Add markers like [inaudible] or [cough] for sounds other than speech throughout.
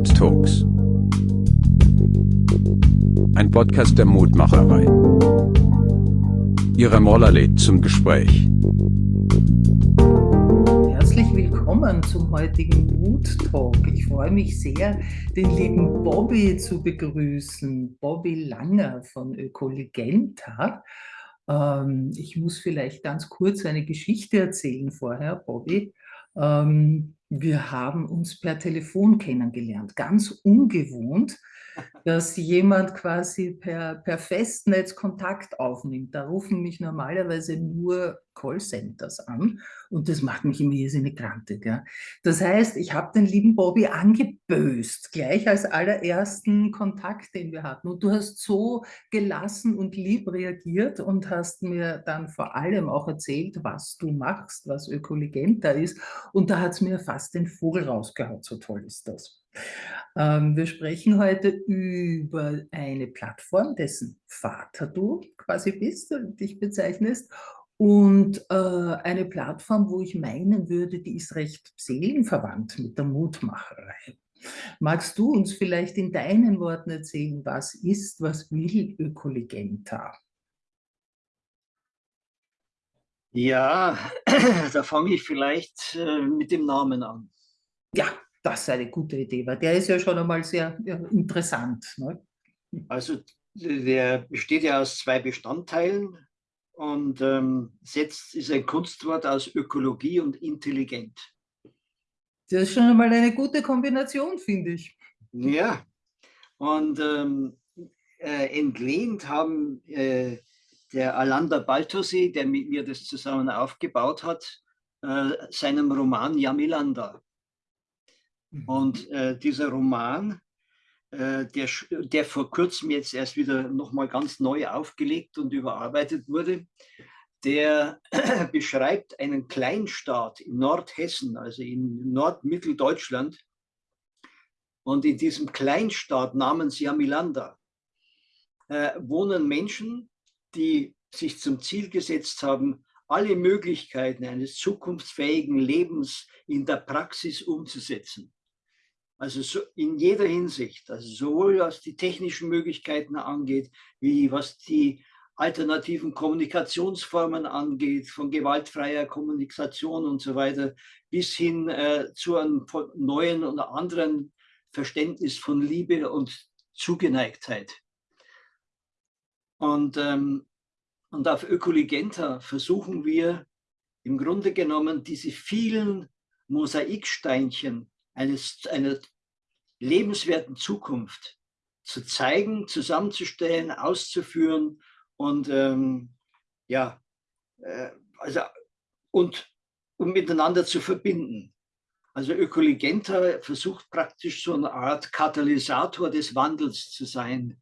Mood Talks. Ein Podcast der Mutmacherei. Ihre Moller lädt zum Gespräch. Herzlich willkommen zum heutigen Mood Talk. Ich freue mich sehr, den lieben Bobby zu begrüßen. Bobby Langer von Ökolegenta. Ähm, ich muss vielleicht ganz kurz eine Geschichte erzählen vorher, Bobby. Ähm, wir haben uns per Telefon kennengelernt, ganz ungewohnt, dass jemand quasi per, per Festnetz Kontakt aufnimmt. Da rufen mich normalerweise nur Callcenters an und das macht mich immer irrsinnig grantig. Ja. Das heißt, ich habe den lieben Bobby angeböst, gleich als allerersten Kontakt, den wir hatten. Und du hast so gelassen und lieb reagiert und hast mir dann vor allem auch erzählt, was du machst, was Ökolegenta ist. Und da hat es mir fast den Vogel rausgehauen, so toll ist das. Ähm, wir sprechen heute über eine Plattform, dessen Vater du quasi bist und dich bezeichnest und äh, eine Plattform, wo ich meinen würde, die ist recht seelenverwandt mit der Mutmacherei. Magst du uns vielleicht in deinen Worten erzählen, was ist, was will Ökolegenta? Ja, [clears throat] da fange ich vielleicht äh, mit dem Namen an. Ja, das ist eine gute Idee, weil der ist ja schon einmal sehr ja, interessant. Ne? Also der besteht ja aus zwei Bestandteilen und ähm, setzt ist ein Kunstwort aus Ökologie und intelligent. Das ist schon einmal eine gute Kombination, finde ich. Ja, und ähm, äh, entlehnt haben äh, der Alander Baltosee, der mit mir das zusammen aufgebaut hat, äh, seinem Roman Jamilanda. Mhm. Und äh, dieser Roman äh, der, der vor kurzem jetzt erst wieder nochmal ganz neu aufgelegt und überarbeitet wurde, der [clears throat] beschreibt einen Kleinstaat in Nordhessen, also in Nordmitteldeutschland. Und in diesem Kleinstaat namens Jamilanda äh, wohnen Menschen, die sich zum Ziel gesetzt haben, alle Möglichkeiten eines zukunftsfähigen Lebens in der Praxis umzusetzen. Also so in jeder Hinsicht, also sowohl was die technischen Möglichkeiten angeht, wie was die alternativen Kommunikationsformen angeht, von gewaltfreier Kommunikation und so weiter, bis hin äh, zu einem neuen und anderen Verständnis von Liebe und Zugeneigtheit. Und, ähm, und auf Ökoligenta versuchen wir im Grunde genommen diese vielen Mosaiksteinchen eines, einer lebenswerten Zukunft zu zeigen, zusammenzustellen, auszuführen und ähm, ja, äh, also und um miteinander zu verbinden. Also Ökoligenta versucht praktisch so eine Art Katalysator des Wandels zu sein.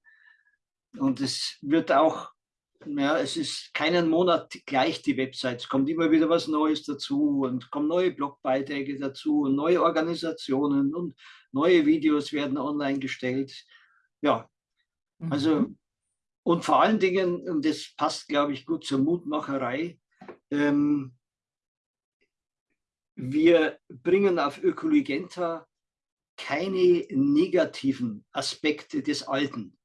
Und es wird auch ja, es ist keinen Monat gleich die Website. Es kommt immer wieder was Neues dazu und kommen neue Blogbeiträge dazu und neue Organisationen und neue Videos werden online gestellt. Ja, also mhm. und vor allen Dingen, und das passt, glaube ich, gut zur Mutmacherei, ähm, wir bringen auf Ökoligenta keine negativen Aspekte des Alten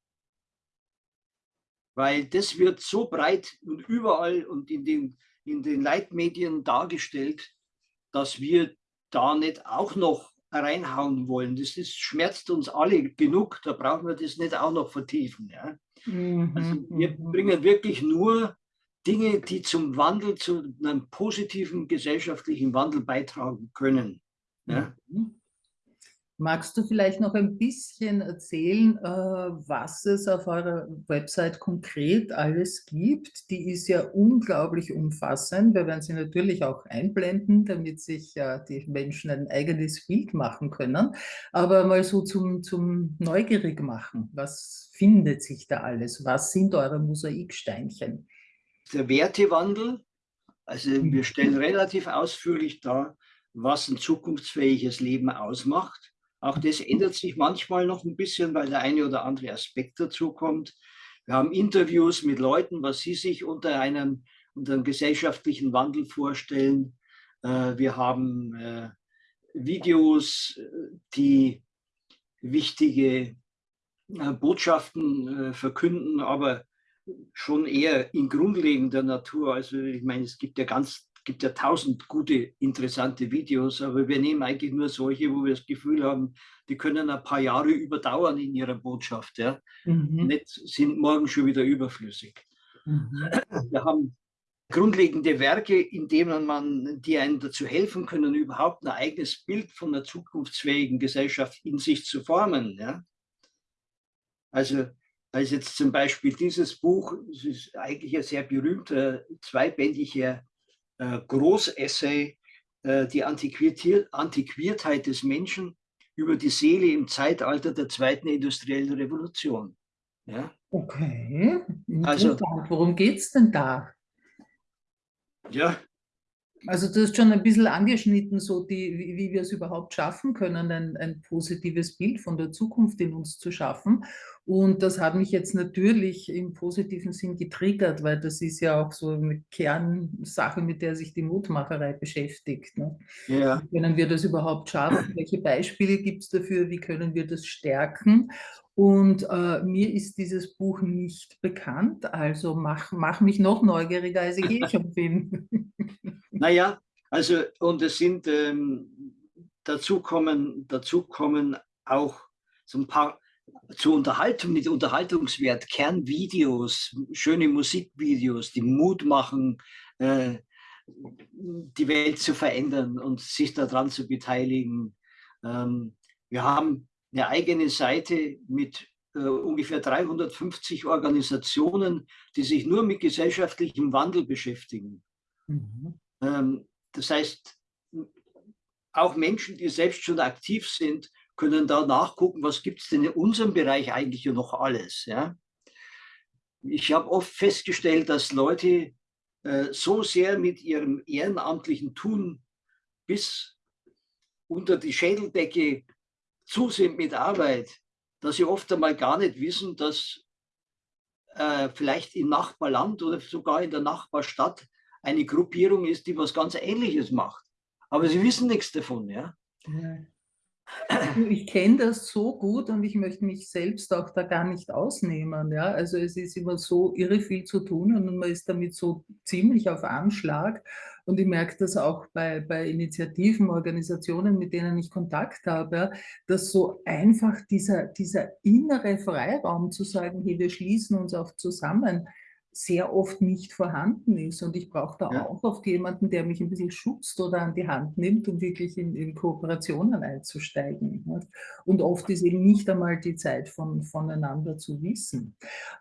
weil das wird so breit und überall und in den, in den Leitmedien dargestellt, dass wir da nicht auch noch reinhauen wollen. Das ist, schmerzt uns alle genug, da brauchen wir das nicht auch noch vertiefen. Ja? Mhm. Also wir mhm. bringen wirklich nur Dinge, die zum Wandel, zu einem positiven gesellschaftlichen Wandel beitragen können. Ja? Mhm. Magst du vielleicht noch ein bisschen erzählen, äh, was es auf eurer Website konkret alles gibt? Die ist ja unglaublich umfassend. Wir werden sie natürlich auch einblenden, damit sich die Menschen ein eigenes Bild machen können. Aber mal so zum, zum Neugierig machen. Was findet sich da alles? Was sind eure Mosaiksteinchen? Der Wertewandel. Also wir mhm. stellen relativ ausführlich dar, was ein zukunftsfähiges Leben ausmacht auch das ändert sich manchmal noch ein bisschen, weil der eine oder andere Aspekt dazu kommt. Wir haben Interviews mit Leuten, was sie sich unter einem, unter einem gesellschaftlichen Wandel vorstellen. Äh, wir haben äh, Videos, die wichtige äh, Botschaften verkünden, aber schon eher in grundlegender Natur. Also ich meine, es gibt ja ganz, gibt ja tausend gute, interessante Videos, aber wir nehmen eigentlich nur solche, wo wir das Gefühl haben, die können ein paar Jahre überdauern in ihrer Botschaft. Ja? Mhm. Nicht, sind morgen schon wieder überflüssig. Mhm. Wir haben grundlegende Werke, in denen man, die einem dazu helfen können, überhaupt ein eigenes Bild von einer zukunftsfähigen Gesellschaft in sich zu formen. Ja? Also als jetzt zum Beispiel dieses Buch, es ist eigentlich ein sehr berühmter zweibändiger Großessay, äh, die Antiquiertheit des Menschen über die Seele im Zeitalter der zweiten industriellen Revolution. Ja? Okay, also, worum geht es denn da? Ja. Also du hast schon ein bisschen angeschnitten, so die, wie, wie wir es überhaupt schaffen können, ein, ein positives Bild von der Zukunft in uns zu schaffen. Und das hat mich jetzt natürlich im positiven Sinn getriggert, weil das ist ja auch so eine Kernsache, mit der sich die Mutmacherei beschäftigt. Ne? Ja. Wie können wir das überhaupt schaffen? Welche Beispiele gibt es dafür? Wie können wir das stärken? Und äh, mir ist dieses Buch nicht bekannt, also mach, mach mich noch neugieriger, als ich eh [laughs] schon bin. naja, also und es sind, ähm, dazu, kommen, dazu kommen auch so ein paar zur Unterhaltung mit Unterhaltungswert, Kernvideos, schöne Musikvideos, die Mut machen, äh, die Welt zu verändern und sich daran zu beteiligen. Ähm, wir haben eine eigene Seite mit äh, ungefähr 350 Organisationen, die sich nur mit gesellschaftlichem Wandel beschäftigen. Mhm. Ähm, das heißt, auch Menschen, die selbst schon aktiv sind, können da nachgucken, was gibt es denn in unserem Bereich eigentlich noch alles. Ja? Ich habe oft festgestellt, dass Leute äh, so sehr mit ihrem ehrenamtlichen Tun bis unter die Schädeldecke zu sind mit Arbeit, dass sie oft einmal gar nicht wissen, dass äh, vielleicht im Nachbarland oder sogar in der Nachbarstadt eine Gruppierung ist, die was ganz Ähnliches macht. Aber sie wissen nichts davon. Ja? ja. Ich kenne das so gut und ich möchte mich selbst auch da gar nicht ausnehmen. Ja? Also es ist immer so irre viel zu tun und man ist damit so ziemlich auf Anschlag. Und ich merke das auch bei, bei Initiativen, Organisationen, mit denen ich Kontakt habe, dass so einfach dieser, dieser innere Freiraum zu sagen, hey, wir schließen uns auch zusammen, sehr oft nicht vorhanden ist. Und ich brauche da ja. auch oft jemanden, der mich ein bisschen schützt oder an die Hand nimmt, um wirklich in, in Kooperationen einzusteigen. Und oft ist eben nicht einmal die Zeit von, voneinander zu wissen.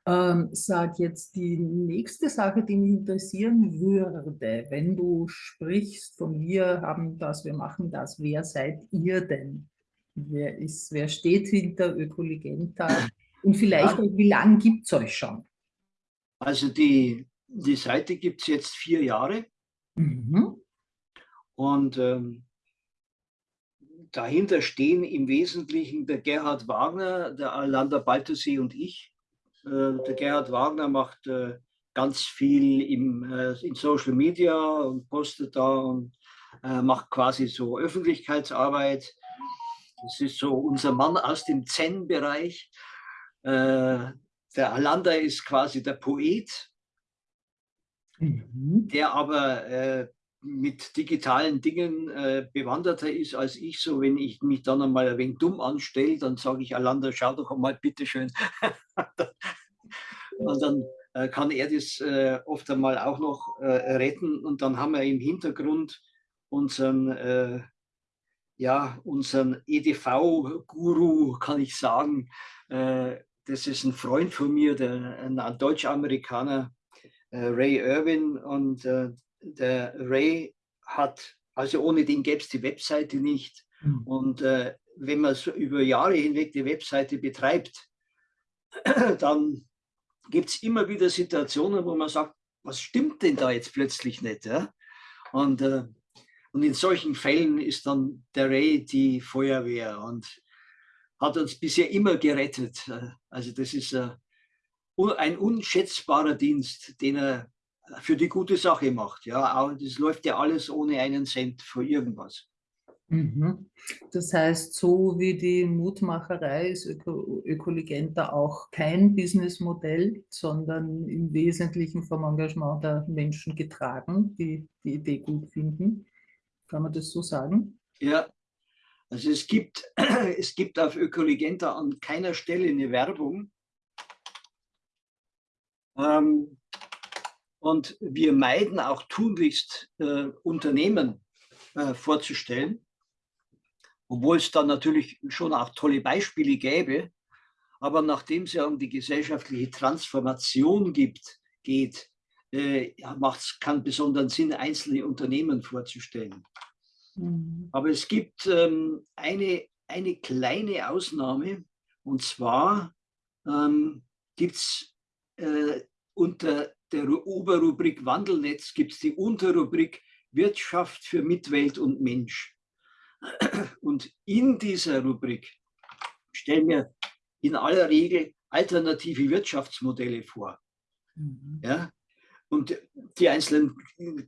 Ähm, sag jetzt die nächste Sache, die mich interessieren würde, wenn du sprichst von wir haben das, wir machen das, wer seid ihr denn? Wer, ist, wer steht hinter Ökoligenta? Und vielleicht, ja. wie lange gibt es euch schon? Also die, die Seite gibt es jetzt vier Jahre. Mhm. Und ähm, dahinter stehen im Wesentlichen der Gerhard Wagner, der Alander Balthasee und ich. Äh, der Gerhard Wagner macht äh, ganz viel im, äh, in Social Media und postet da und äh, macht quasi so Öffentlichkeitsarbeit. Das ist so unser Mann aus dem Zen-Bereich. Äh, der Alander ist quasi der Poet, mhm. der aber äh, mit digitalen Dingen äh, bewanderter ist als ich. So, wenn ich mich dann einmal ein wenig dumm anstelle, dann sage ich, Alander, schau doch einmal bitteschön. [laughs] und dann äh, kann er das äh, oft einmal auch noch äh, retten. Und dann haben wir im Hintergrund unseren, äh, ja, unseren EDV-Guru, kann ich sagen, das ist ein Freund von mir, der, ein Deutsch-Amerikaner, äh, Ray Irwin. Und äh, der Ray hat, also ohne den gäbe es die Webseite nicht. Mhm. Und äh, wenn man so über Jahre hinweg die Webseite betreibt, [clears throat] dann gibt es immer wieder Situationen, wo man sagt, was stimmt denn da jetzt plötzlich nicht? Ja? Und, äh, und in solchen Fällen ist dann der Ray die Feuerwehr. Und hat uns bisher immer gerettet. Also das ist äh, ein unschätzbarer Dienst, den er für die gute Sache macht. Ja, das läuft ja alles ohne einen Cent für irgendwas. Mhm. Das heißt, so wie die Mutmacherei ist Öko Ökolegenta auch kein Businessmodell, sondern im Wesentlichen vom Engagement der Menschen getragen, die die Idee gut finden. Kann man das so sagen? Ja, also es gibt, [clears throat] es gibt auf Ökolegenta an keiner Stelle eine Werbung. Ähm, und wir meiden auch tunlichst äh, Unternehmen äh, vorzustellen obwohl es dann natürlich schon auch tolle Beispiele gäbe. Aber nachdem es ja um die gesellschaftliche Transformation gibt, geht, äh, macht es keinen besonderen Sinn, einzelne Unternehmen vorzustellen. Mhm. Aber es gibt ähm, eine, eine kleine Ausnahme, und zwar ähm, gibt es äh, unter der Oberrubrik Wandelnetz gibt es die Unterrubrik Wirtschaft für Mitwelt und Mensch. [clears throat] Und in dieser Rubrik stellen wir in aller Regel alternative Wirtschaftsmodelle vor. Mhm. Ja? Und die einzelnen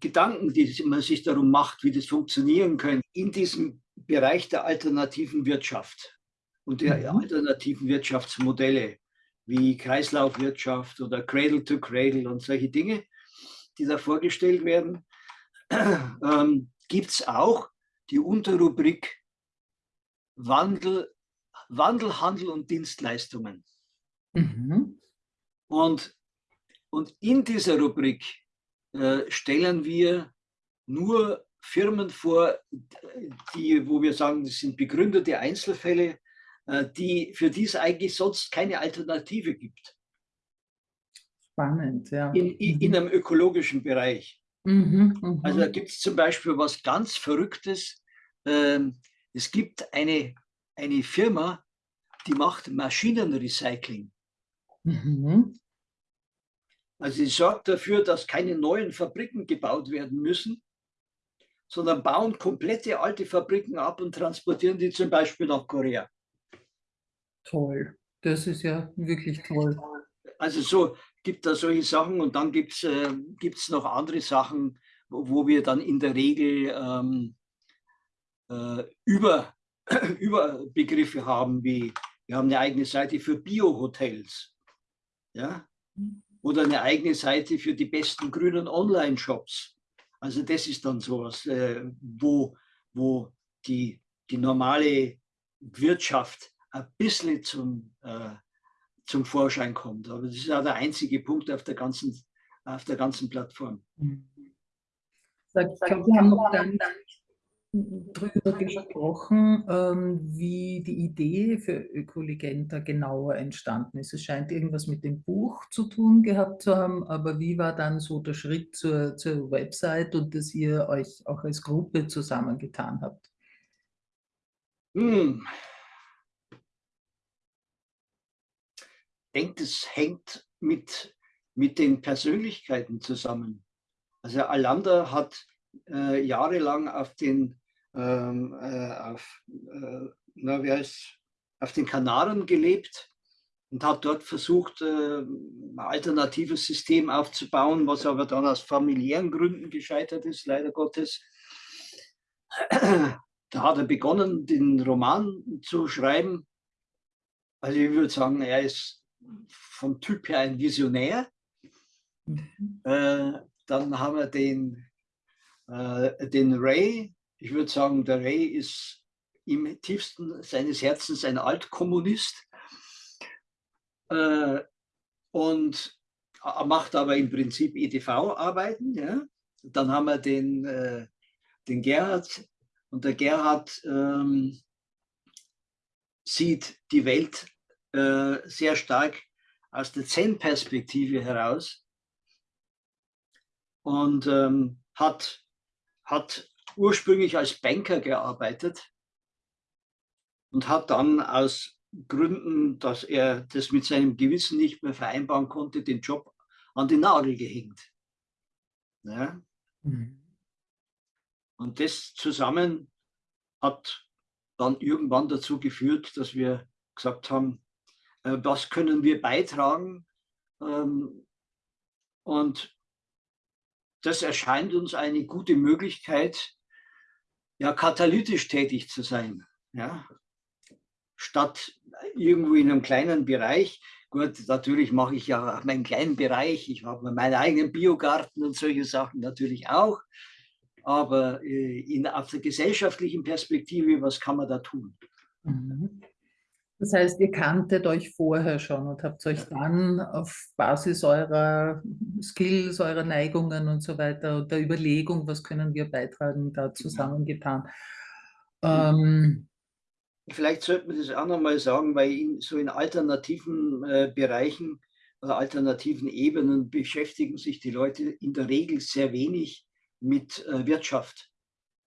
Gedanken, die man sich darum macht, wie das funktionieren könnte, in diesem Bereich der alternativen Wirtschaft und der mhm. alternativen Wirtschaftsmodelle, wie Kreislaufwirtschaft oder Cradle to Cradle und solche Dinge, die da vorgestellt werden, [clears throat] ähm, gibt es auch die Unterrubrik Wandel, Wandel, Handel und Dienstleistungen. Mhm. Und, und in dieser Rubrik äh, stellen wir nur Firmen vor, die, wo wir sagen, das sind begründete Einzelfälle, äh, die, für die es eigentlich sonst keine Alternative gibt. Spannend, ja. In, in, in mhm. einem ökologischen Bereich. Mhm, mh. Also da gibt es zum Beispiel was ganz Verrücktes. Ähm, es gibt eine, eine Firma, die macht Maschinenrecycling. Mhm. Also sie sorgt dafür, dass keine neuen Fabriken gebaut werden müssen, sondern bauen komplette alte Fabriken ab und transportieren die zum Beispiel nach Korea. Toll, das ist ja wirklich toll. Also so gibt da solche Sachen und dann gibt es äh, noch andere Sachen, wo, wo, wir dann in der Regel ähm, äh, über, [clears throat] Überbegriffe haben, wie wir haben eine eigene Seite für Bio-Hotels ja? Oder eine eigene Seite für die besten grünen Online-Shops. Also das ist dann sowas, äh, wo, wo die, die normale Wirtschaft ein bisschen zum, äh, zum Vorschein kommt. Aber das ist ja der einzige Punkt auf der ganzen, auf der ganzen Plattform. Sag, sag, wir haben noch dann drüber gesprochen, ähm, wie die Idee für Ökolegenta genauer entstanden ist. Es scheint irgendwas mit dem Buch zu tun gehabt zu haben, aber wie war dann so der Schritt zur, zur Website und dass ihr euch auch als Gruppe zusammengetan habt? Hm. Ich denke, das hängt mit, mit den Persönlichkeiten zusammen. Also Alanda hat äh, jahrelang auf den ähm, äh, auf, äh, na, wie heißt, auf den Kanaren gelebt und hat dort versucht, äh, ein alternatives System aufzubauen, was aber dann aus familiären Gründen gescheitert ist, leider Gottes. Da hat er begonnen, den Roman zu schreiben. Also ich würde sagen, er ist vom Typ her ein Visionär. Mhm. Äh, dann haben wir den, äh, den Ray, ich würde sagen, der Ray ist im tiefsten seines Herzens ein Altkommunist äh, und macht aber im Prinzip EDV-Arbeiten. Ja? Dann haben wir den, äh, den Gerhard und der Gerhard ähm, sieht die Welt äh, sehr stark aus der Zen-Perspektive heraus und ähm, hat, hat ursprünglich als Banker gearbeitet und hat dann aus Gründen, dass er das mit seinem Gewissen nicht mehr vereinbaren konnte, den Job an den Nagel gehängt. Ja? Mhm. Und das zusammen hat dann irgendwann dazu geführt, dass wir gesagt haben, äh, was können wir beitragen? Ähm, und das erscheint uns eine gute Möglichkeit, ja, katalytisch tätig zu sein. Ja? Statt irgendwo in einem kleinen Bereich, gut, natürlich mache ich ja meinen kleinen Bereich, ich habe meinen eigenen Biogarten und solche Sachen natürlich auch, aber äh, in, auf der gesellschaftlichen Perspektive, was kann man da tun? Mhm. Das heißt, ihr kanntet euch vorher schon und habt euch dann auf Basis eurer Skills, eurer Neigungen und so weiter und der Überlegung, was können wir beitragen, da genau. zusammengetan. Ähm, Vielleicht sollte man das auch nochmal sagen, weil in, so in alternativen äh, Bereichen oder alternativen Ebenen beschäftigen sich die Leute in der Regel sehr wenig mit äh, Wirtschaft.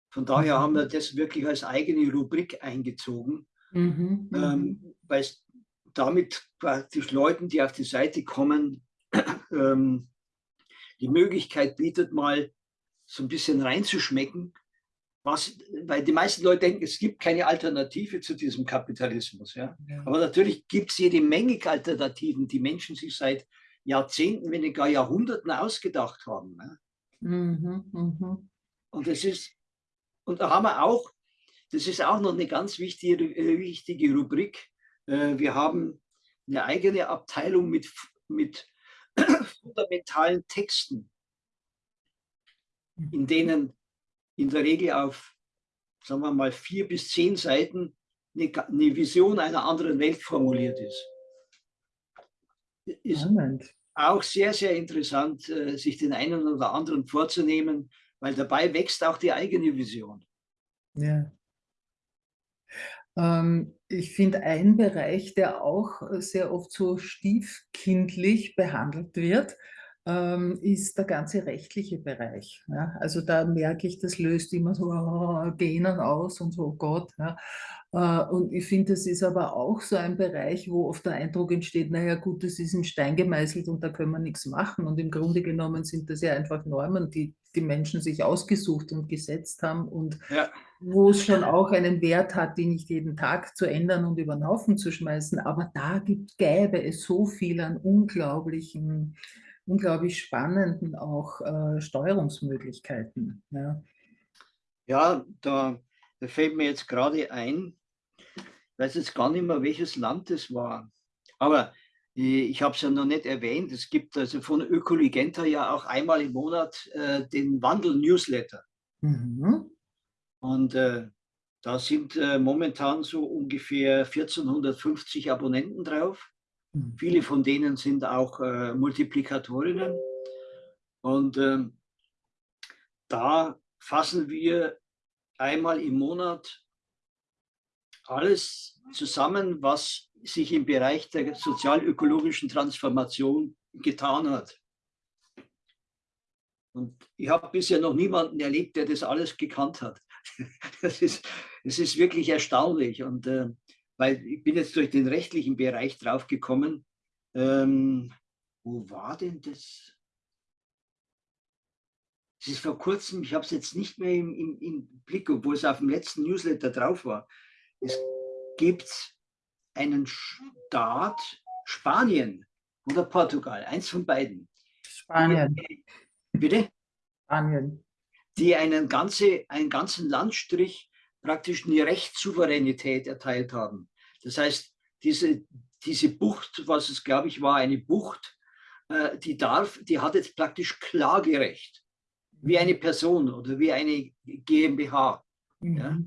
Von daher mhm. haben wir das wirklich als eigene Rubrik eingezogen, mhm. ähm, weil es damit praktisch Leuten, die auf die Seite kommen, [clears throat] ähm, die Möglichkeit bietet, mal so ein bisschen reinzuschmecken, was, weil die meisten Leute denken, es gibt keine Alternative zu diesem Kapitalismus. Ja? ja. Aber natürlich gibt es jede Menge Alternativen, die Menschen sich seit Jahrzehnten, wenn nicht gar Jahrhunderten ausgedacht haben. Ne? Mhm, mh. Und das ist, und da haben wir auch, das ist auch noch eine ganz wichtige, äh, wichtige Rubrik. Äh, wir haben eine eigene Abteilung mit, mit [clears throat] fundamentalen Texten, in denen in der Regel auf, sagen wir mal, vier bis zehn Seiten eine, eine Vision einer anderen Welt formuliert ist. Ist Moment. auch sehr, sehr interessant, äh, sich den einen oder anderen vorzunehmen, weil dabei wächst auch die eigene Vision. Ja. Ähm, ich finde, ein Bereich, der auch sehr oft so stiefkindlich behandelt wird, ähm, ist der ganze rechtliche Bereich. Ja? Also da merke ich, das löst immer so oh, Genen aus und so, oh Gott. Ja? Äh, und ich finde, das ist aber auch so ein Bereich, wo oft der Eindruck entsteht, naja gut, das ist in Stein gemeißelt und da können wir nichts machen. Und im Grunde genommen sind das ja einfach Normen, die die Menschen sich ausgesucht und gesetzt haben und ja. wo es schon auch einen Wert hat, die nicht jeden Tag zu ändern und über den Haufen zu schmeißen. Aber da gibt, gäbe es so viel an unglaublichen unglaublich spannenden auch äh, Steuerungsmöglichkeiten. Ja, ja da, da fällt mir jetzt gerade ein, ich weiß jetzt gar nicht mehr, welches Land es war, aber ich habe es ja noch nicht erwähnt, es gibt also von Ökoligenta ja auch einmal im Monat äh, den Wandel-Newsletter. Mhm. Und äh, da sind äh, momentan so ungefähr 1450 Abonnenten drauf. Mhm. Viele von denen sind auch äh, Multiplikatorinnen. Und ähm, da fassen wir einmal im Monat alles zusammen, was sich im Bereich der sozialökologischen Transformation getan hat. Und ich habe bisher noch niemanden erlebt, der das alles gekannt hat. [laughs] Das ist, das ist wirklich erstaunlich. Und äh, weil ich bin jetzt durch den rechtlichen Bereich drauf gekommen. Ähm, wo war denn das? Es ist vor kurzem, ich habe es jetzt nicht mehr im, im, im, Blick, obwohl es auf dem letzten Newsletter drauf war. Es gibt einen Staat, Spanien oder Portugal, eins von beiden. Spanien. Bitte? Spanien. Die einen, ganze, einen ganzen Landstrich praktisch eine Rechtssouveränität erteilt haben. Das heißt, diese, diese Bucht, was es glaube ich war, eine Bucht, äh, die darf, die hat jetzt praktisch Klagerecht, wie eine Person oder wie eine GmbH. Mhm. Ja?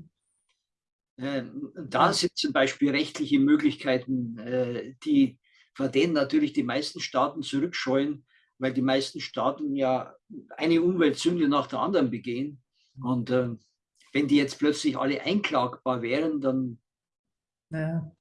Äh, da sind zum Beispiel rechtliche Möglichkeiten, äh, die, vor denen natürlich die meisten Staaten zurückscheuen, weil die meisten Staaten ja eine Umweltsünde nach der anderen begehen. Und äh, wenn die jetzt plötzlich alle einklagbar wären, dann... Ja.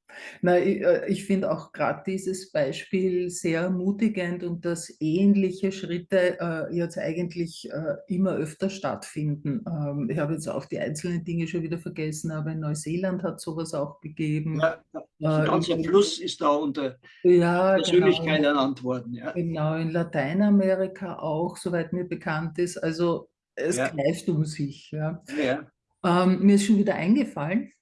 Na, ich, äh, ich finde auch gerade dieses Beispiel sehr ermutigend und dass ähnliche Schritte äh, jetzt eigentlich äh, immer öfter stattfinden. Ähm, ich habe jetzt auch die einzelnen Dinge schon wieder vergessen, aber in Neuseeland hat sowas auch gegeben. Ja, der ganze äh, Fluss ist da unter ja, Persönlichkeit genau, ernannt worden. Ja. Genau, in Lateinamerika auch, soweit mir bekannt ist. Also es ja. greift um sich. Ja. Ähm, mir ist schon wieder eingefallen,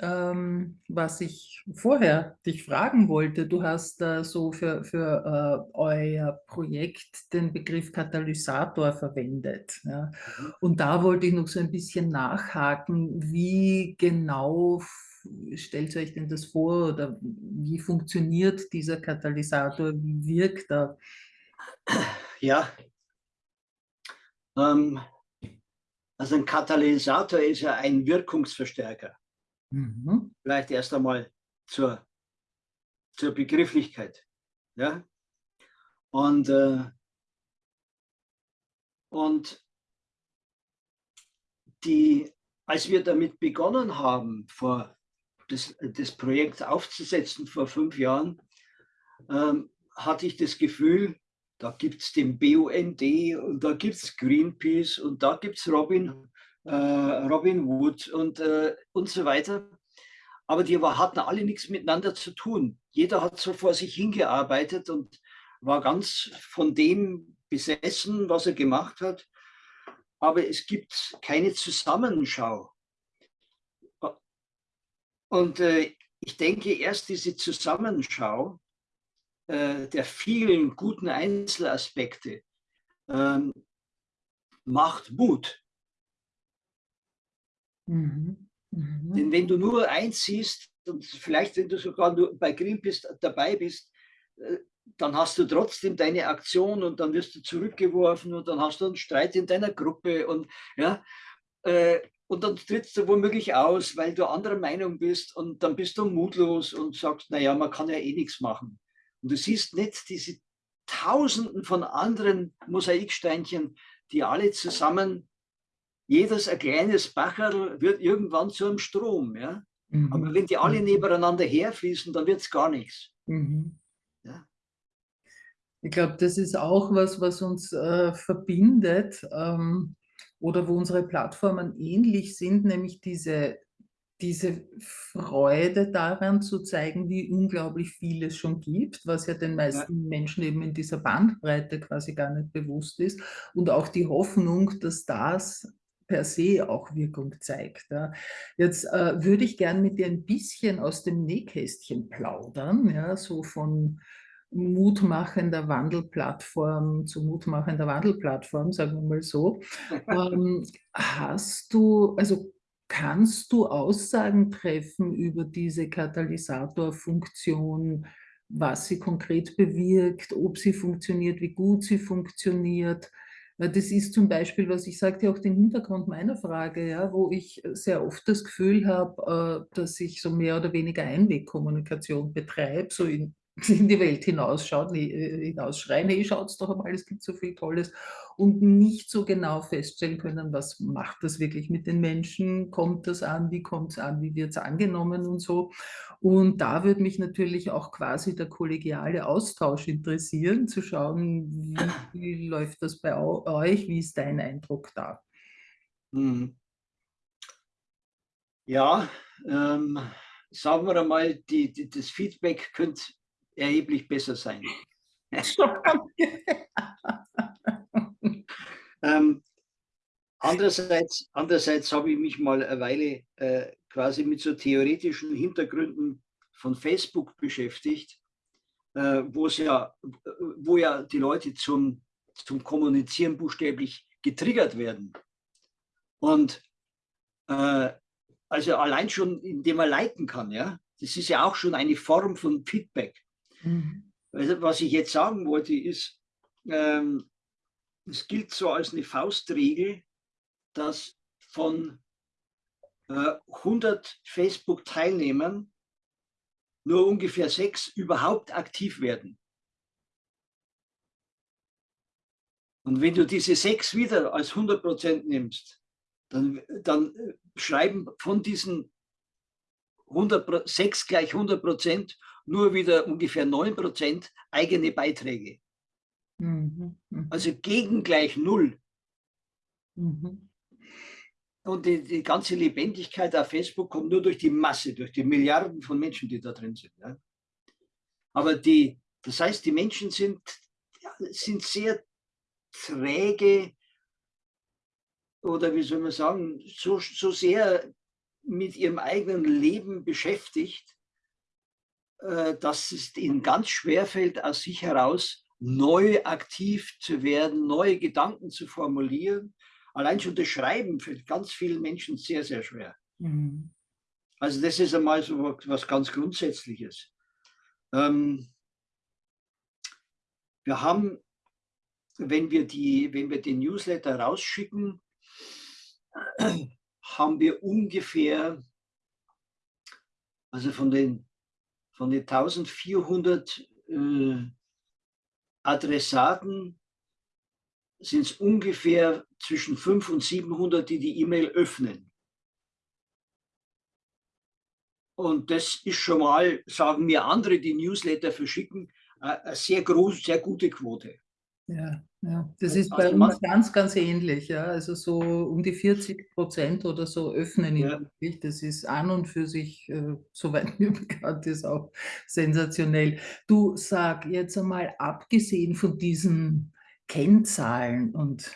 ähm, was ich vorher dich fragen wollte. Du hast äh, so für, für äh, euer Projekt den Begriff Katalysator verwendet. Ja? Mhm. Und da wollte ich noch so ein bisschen nachhaken, wie genau stellt euch denn das vor oder wie funktioniert dieser Katalysator, wie wirkt er? Ja, ähm, also ein Katalysator ist ja ein Wirkungsverstärker. Mhm. Vielleicht erst einmal zur, zur Begrifflichkeit. Ja? Und, äh, und die, als wir damit begonnen haben, vor das, das Projekt aufzusetzen vor fünf Jahren, ähm, hatte ich das Gefühl, da gibt es den BUND und da gibt es Greenpeace und da gibt es Robin Robin Wood und, äh, und so weiter. Aber die hatten alle nichts miteinander zu tun. Jeder hat so vor sich hingearbeitet und war ganz von dem besessen, was er gemacht hat. Aber es gibt keine Zusammenschau. Und äh, ich denke, erst diese Zusammenschau äh, der vielen guten Einzelaspekte ähm, macht Mut. Mhm. Mhm. Denn wenn du nur eins siehst und vielleicht wenn du sogar nur bei Greenpeace dabei bist, äh, dann hast du trotzdem deine Aktion und dann wirst du zurückgeworfen und dann hast du einen Streit in deiner Gruppe und ja, äh, und dann trittst du womöglich aus, weil du anderer Meinung bist und dann bist du mutlos und sagst, naja, man kann ja eh nichts machen. Und du siehst nicht diese Tausenden von anderen Mosaiksteinchen, die alle zusammen jedes ein kleines Bacherl wird irgendwann zu einem Strom. Ja? Mhm. Aber wenn die alle mhm. nebeneinander herfließen, dann wird es gar nichts. Mhm. Ja? Ich glaube, das ist auch was, was uns äh, verbindet ähm, oder wo unsere Plattformen ähnlich sind, nämlich diese, diese Freude daran zu zeigen, wie unglaublich viel es schon gibt, was ja den meisten ja. Menschen eben in dieser Bandbreite quasi gar nicht bewusst ist und auch die Hoffnung, dass das per se auch Wirkung zeigt. Ja. Jetzt äh, würde ich gern mit dir ein bisschen aus dem Nähkästchen plaudern, ja, so von mutmachender Wandelplattform zu mutmachender Wandelplattform, sagen wir mal so. [laughs] ähm, hast du, also kannst du Aussagen treffen über diese Katalysatorfunktion, was sie konkret bewirkt, ob sie funktioniert, wie gut sie funktioniert? Das ist zum Beispiel, was ich sagte, auch den Hintergrund meiner Frage, ja, wo ich sehr oft das Gefühl habe, äh, dass ich so mehr oder weniger Einwegkommunikation betreibe, so in [laughs] in die Welt hinausschaut, äh, hinausschreien, hey, schaut's doch einmal, es gibt so viel Tolles und nicht so genau feststellen können, was macht das wirklich mit den Menschen, kommt das an, wie kommt es an, wie wird es angenommen und so. Und da würde mich natürlich auch quasi der kollegiale Austausch interessieren, zu schauen, wie, wie [laughs] läuft das bei euch, wie ist dein Eindruck da? Hm. Ja, ähm, sagen wir einmal, die, die, das Feedback könnte erheblich besser sein. [laughs] ähm, andererseits, andererseits habe ich mich mal eine Weile äh, quasi mit so theoretischen Hintergründen von Facebook beschäftigt, äh, wo es ja, wo ja die Leute zum, zum Kommunizieren buchstäblich getriggert werden. Und äh, also allein schon, indem man liken kann, ja, das ist ja auch schon eine Form von Feedback. Mhm. Also, was ich jetzt sagen wollte, ist, ähm, es gilt so als eine Faustregel, dass von äh, 100 Facebook-Teilnehmern nur ungefähr sechs überhaupt aktiv werden. Und wenn du diese sechs wieder als 100 Prozent nimmst, dann, dann schreiben von diesen 100, 6 gleich 100 Prozent nur wieder ungefähr 9 Prozent eigene Beiträge. Mhm. Mhm. Also gegen gleich Null. Mhm. Und die, die, ganze Lebendigkeit auf Facebook kommt nur durch die Masse, durch die Milliarden von Menschen, die da drin sind. Ja. Aber die, das heißt, die Menschen sind, sind sehr träge oder wie soll man sagen, so, so sehr mit ihrem eigenen Leben beschäftigt, dass es ihnen ganz schwer fällt, aus sich heraus neu aktiv zu werden, neue Gedanken zu formulieren. Allein schon das Schreiben fällt ganz vielen Menschen sehr, sehr schwer. Mhm. Also das ist einmal so was ganz Grundsätzliches. Ähm, wir haben, wenn wir, die, wenn wir den Newsletter rausschicken, haben wir ungefähr, also von den, von den 1400 äh, Adressaten sind es ungefähr zwischen 500 und 700, die die E-Mail öffnen. Und das ist schon mal, sagen mir andere, die Newsletter verschicken, eine sehr groß, sehr gute Quote. Ja, ja. das ist also bei uns ganz, ganz ähnlich. Ja. Also so um die 40 Prozent oder so öffnen ihn ja. wirklich. Das ist an und für sich, äh, soweit [laughs] mir bekannt ist, auch sensationell. Du sag jetzt einmal, abgesehen von diesen Kennzahlen und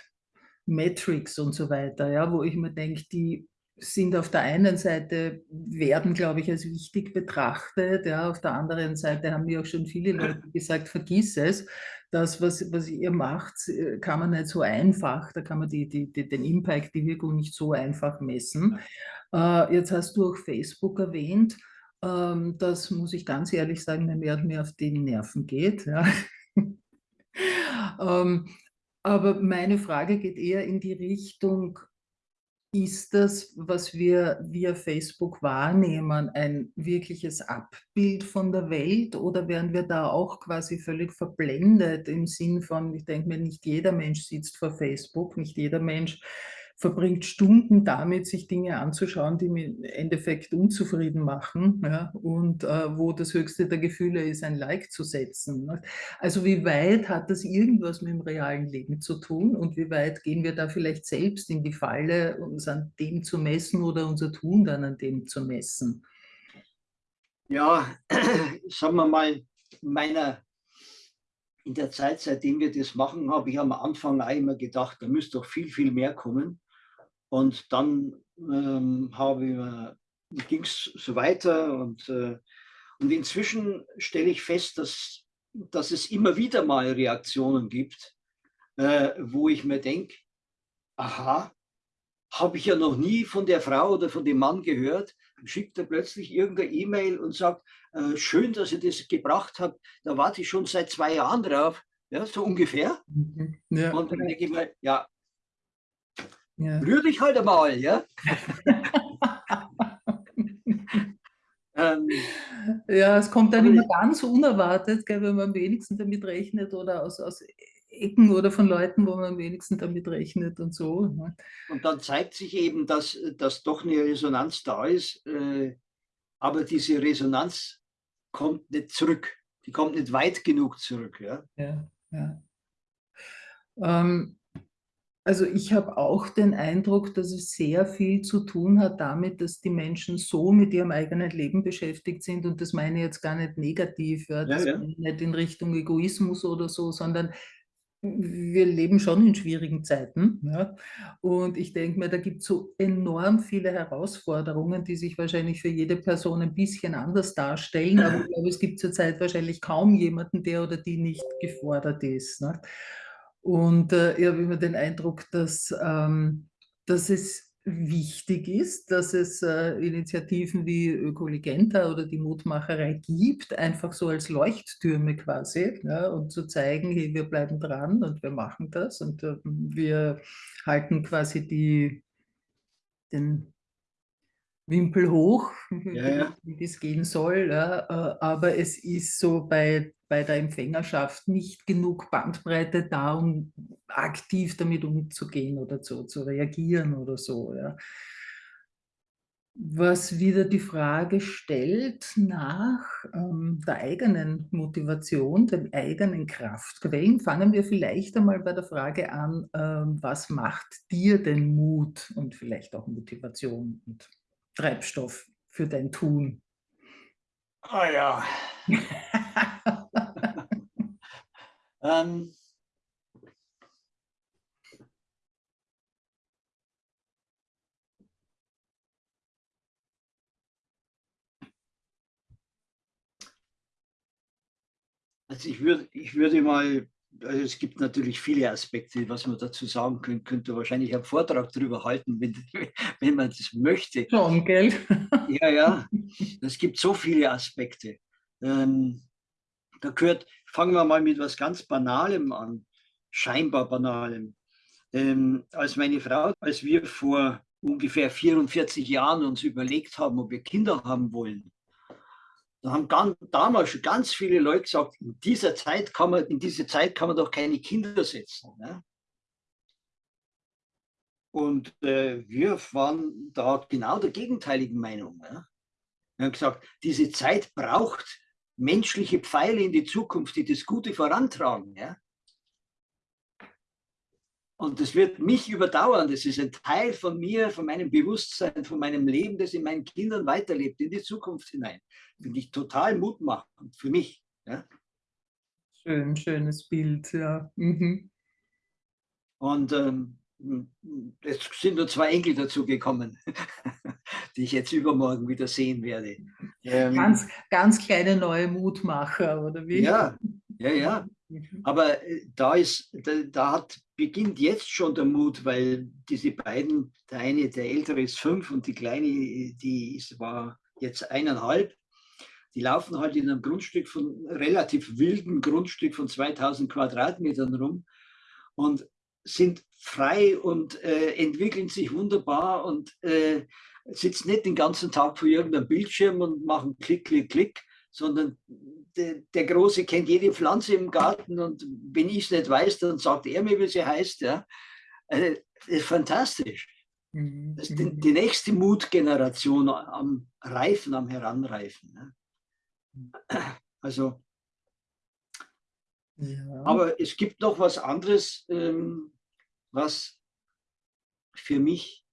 Metrics und so weiter, ja, wo ich mir denke, die sind auf der einen Seite, werden, glaube ich, als wichtig betrachtet. Ja, auf der anderen Seite haben mir auch schon viele Leute gesagt, vergiss es. Das, was, was ihr macht, kann man nicht so einfach, da kann man die, die, die, den Impact, die Wirkung nicht so einfach messen. Äh, jetzt hast du auch Facebook erwähnt. Ähm, das muss ich ganz ehrlich sagen, mir mehr und mehr auf die Nerven geht. Ja. [laughs] ähm, aber meine Frage geht eher in die Richtung, ist das, was wir via Facebook wahrnehmen, ein wirkliches Abbild von der Welt oder werden wir da auch quasi völlig verblendet im Sinn von, ich denke mir, nicht jeder Mensch sitzt vor Facebook, nicht jeder Mensch verbringt Stunden damit, sich Dinge anzuschauen, die im Endeffekt unzufrieden machen ja, und äh, wo das höchste der Gefühle ist, ein Like zu setzen. Ne? Also wie weit hat das irgendwas mit dem realen Leben zu tun und wie weit gehen wir da vielleicht selbst in die Falle, uns an dem zu messen oder unser Tun dann an dem zu messen? Ja, [clears throat] sagen wir mal, meiner in der Zeit, seitdem wir das machen, habe ich am Anfang auch immer gedacht, da müsste doch viel, viel mehr kommen. Und dann ähm, ging es so weiter und, äh, und inzwischen stelle ich fest, dass, dass es immer wieder mal Reaktionen gibt, äh, wo ich mir denke, aha, habe ich ja noch nie von der Frau oder von dem Mann gehört, schickt er plötzlich irgendeine E-Mail und sagt, äh, schön, dass ihr das gebracht habt, da warte ich schon seit zwei Jahren drauf, ja, so ungefähr. Ja. Und dann denke ich mir, ja, ja. Rühr dich halt einmal, ja? [laughs] ähm, ja, es kommt dann immer ganz unerwartet, gell, wenn man am wenigsten damit rechnet oder aus, aus Ecken oder von Leuten, wo man am wenigsten damit rechnet und so. Ne? Und dann zeigt sich eben, dass, dass doch eine Resonanz da ist, äh, aber diese Resonanz kommt nicht zurück. Die kommt nicht weit genug zurück. Ja, ja. ja. Ähm, also ich habe auch den Eindruck, dass es sehr viel zu tun hat damit, dass die Menschen so mit ihrem eigenen Leben beschäftigt sind und das meine ich jetzt gar nicht negativ, ja, das ja, nicht in Richtung Egoismus oder so, sondern wir leben schon in schwierigen Zeiten. Ja? Und ich denke mir, da gibt es so enorm viele Herausforderungen, die sich wahrscheinlich für jede Person ein bisschen anders darstellen. Aber ich [laughs] glaube, es gibt zurzeit wahrscheinlich kaum jemanden, der oder die nicht gefordert ist. Ne? Und äh, ich habe immer den Eindruck, dass, ähm, dass es wichtig ist, dass es äh, Initiativen wie Ökoligenta oder die Mutmacherei gibt, einfach so als Leuchttürme quasi, ja, und zu zeigen, hey, wir bleiben dran und wir machen das und äh, wir halten quasi die, den Wimpel hoch, ja, ja. [laughs] wie das gehen soll. Ja. Äh, aber es ist so bei, bei der Empfängerschaft nicht genug Bandbreite da, um aktiv damit umzugehen oder zu, zu reagieren oder so. Was wieder die Frage stellt nach ähm, der eigenen Motivation, den eigenen Kraftquellen, fangen wir vielleicht einmal bei der Frage an, ähm, was macht dir denn Mut und vielleicht auch Motivation und Treibstoff für dein Tun. Ah ja. [laughs] ähm. Also ich würde, ich würde mal also es gibt natürlich viele Aspekte, was man dazu sagen könnte, könnte wahrscheinlich einen Vortrag darüber halten, [laughs] wenn, wenn man das möchte. Schon, gell? [laughs] Ja, ja, es gibt so viele Aspekte. Ähm, da gehört, fangen wir mal mit was ganz Banalem an, scheinbar Banalem. Ähm, als meine Frau, als wir vor ungefähr 44 Jahren uns überlegt haben, ob wir Kinder haben wollen, da haben ganz, damals schon ganz viele Leute gesagt, in dieser Zeit kann man, in diese Zeit kann man doch keine Kinder setzen. Ne? Und äh, wir waren da genau der gegenteiligen Meinung. Ne? Wir haben gesagt, diese Zeit braucht menschliche Pfeile in die Zukunft, die das Gute vorantragen. Ja? Und das wird mich überdauern. Das ist ein Teil von mir, von meinem Bewusstsein, von meinem Leben, das in meinen Kindern weiterlebt, in die Zukunft hinein. Finde ich total mutmachend für mich. Ja? Schön, schönes Bild, ja. Mhm. Und ähm, es sind nur zwei Enkel dazu gekommen, [laughs] die ich jetzt übermorgen wieder sehen werde. Ähm, ganz, ganz kleine neue Mutmacher, oder wie? Ja, ja, ja. Mhm. Aber äh, da ist, da, da, hat, beginnt jetzt schon der Mut, weil diese beiden, der eine, der ältere ist fünf und die kleine, die ist, war jetzt eineinhalb. Die laufen halt in einem Grundstück von, relativ wilden Grundstück von 2000 Quadratmetern rum und sind frei und äh, entwickeln sich wunderbar und äh, sitzen nicht den ganzen Tag vor irgendeinem Bildschirm und machen Klick, Klick, Klick, sondern der, der Große kennt jede Pflanze im Garten und wenn ich es nicht weiß, dann sagt er mir, wie sie heißt. Ja. Also, das ist fantastisch. Mhm. Das ist die, die, nächste Mutgeneration am Reifen, am Heranreifen. Ne? Also, ja. aber es gibt noch was anderes, ähm, was für mich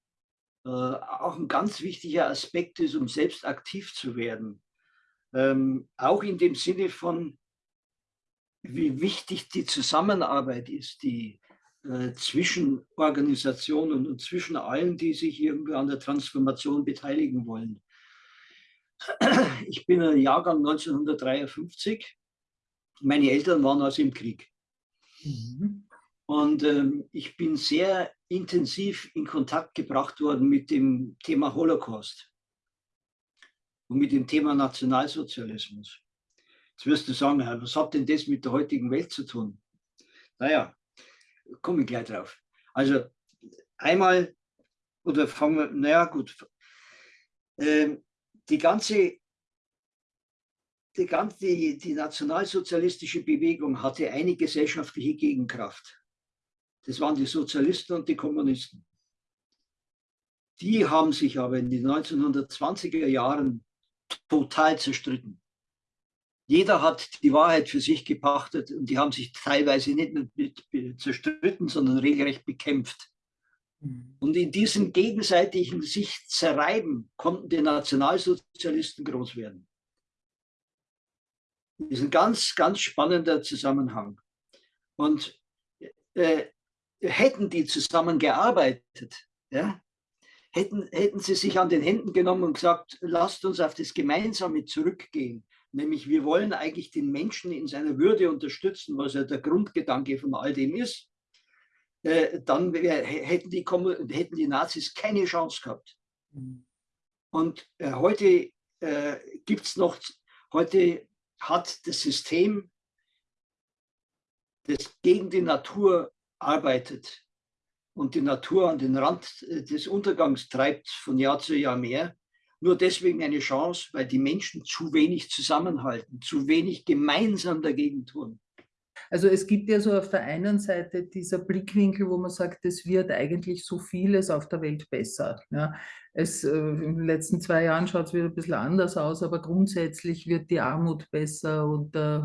äh, auch ein ganz wichtiger Aspekt ist, um selbst aktiv zu werden. Ähm, auch in dem Sinne von, wie wichtig die Zusammenarbeit ist, die äh, zwischen Organisationen und zwischen allen, die sich irgendwie an der Transformation beteiligen wollen. Ich bin ein Jahrgang 1953. Meine Eltern waren also im Krieg. Mhm. Und ähm, ich bin sehr intensiv in Kontakt gebracht worden mit dem Thema Holocaust und mit dem Thema Nationalsozialismus. Jetzt wirst du sagen, was hat denn das mit der heutigen Welt zu tun? Naja, komme ich gleich drauf. Also einmal, oder fangen wir, naja gut, äh, die ganze, die, ganze die nationalsozialistische Bewegung hatte eine gesellschaftliche Gegenkraft. Das waren die Sozialisten und die Kommunisten. Die haben sich aber in den 1920er Jahren total zerstritten. Jeder hat die Wahrheit für sich gepachtet und die haben sich teilweise nicht nur zerstritten, sondern regelrecht bekämpft. Mhm. Und in diesem gegenseitigen sich zerreiben konnten die Nationalsozialisten groß werden. Das ist ein ganz, ganz spannender Zusammenhang. Und äh, hätten die zusammengearbeitet, ja, hätten, hätten sie sich an den Händen genommen und gesagt, lasst uns auf das Gemeinsame zurückgehen. Nämlich wir wollen eigentlich den Menschen in seiner Würde unterstützen, was ja der Grundgedanke von all dem ist. Äh, dann wär, hätten, die, hätten die Nazis keine Chance gehabt. Mhm. Und äh, heute äh, gibt es noch, heute hat das System, das gegen die Natur arbeitet, und die Natur an den Rand äh, des Untergangs treibt von Jahr zu Jahr mehr, nur deswegen eine Chance, weil die Menschen zu wenig zusammenhalten, zu wenig gemeinsam dagegen tun. Also es gibt ja so auf der einen Seite dieser Blickwinkel, wo man sagt, es wird eigentlich so vieles auf der Welt besser. Ja, es, äh, in den letzten zwei Jahren schaut es wieder ein bisschen anders aus, aber grundsätzlich wird die Armut besser und äh,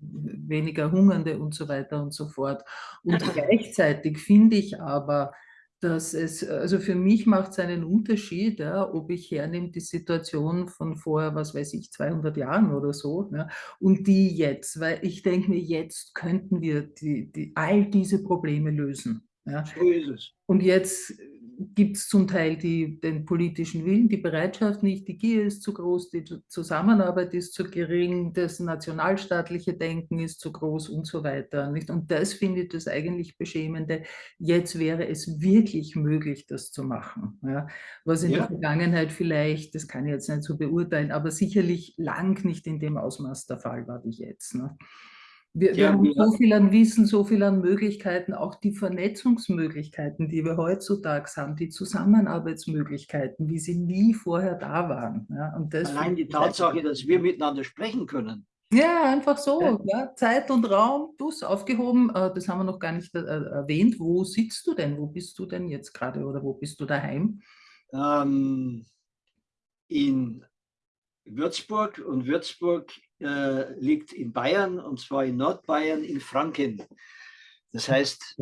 weniger Hungernde und so weiter und so fort. Und [laughs] gleichzeitig finde ich aber, dass es, also für mich macht es einen Unterschied, ja, ob ich hernehme die Situation von vor, was weiß ich, 200 Jahren oder so ja, und die jetzt, weil ich denke mir, jetzt könnten wir die, die, all diese Probleme lösen. Ja. So ist es. Und jetzt gibt es zum Teil die, den politischen Willen, die Bereitschaft nicht, die Gier ist zu groß, die Zusammenarbeit ist zu gering, das nationalstaatliche Denken ist zu groß und so weiter. Nicht? Und das finde ich das eigentlich Beschämende. Jetzt wäre es wirklich möglich, das zu machen. Ja? Was in ja. der Vergangenheit vielleicht, das kann ich jetzt nicht so beurteilen, aber sicherlich lang nicht in dem Ausmaß der Fall war wie jetzt. Ne? Wir, wir haben so viel an Wissen, so viel an Möglichkeiten, auch die Vernetzungsmöglichkeiten, die wir heutzutage haben, die Zusammenarbeitsmöglichkeiten, wie sie nie vorher da waren. Ja, und das Allein die Tatsache, dass wir miteinander sprechen können. Ja, einfach so. Ja. ja. Zeit und Raum, Bus aufgehoben. Äh, das haben wir noch gar nicht äh, erwähnt. Wo sitzt du denn? Wo bist du denn jetzt gerade oder wo bist du daheim? Ähm, in Würzburg und Würzburg äh, liegt in Bayern und zwar in Nordbayern in Franken. Das heißt,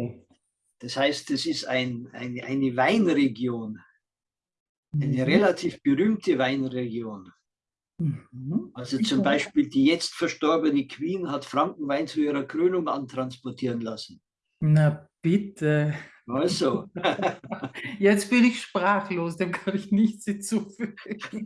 das heißt, es ist ein, ein, eine Weinregion, eine mhm. relativ berühmte Weinregion. Mhm. Also zum Beispiel die jetzt verstorbene Queen hat Frankenwein zu ihrer Krönung antransportieren lassen. Na bitte. Also. [laughs] [laughs] Jetzt bin ich sprachlos, dem kann ich nichts hinzufügen. [laughs]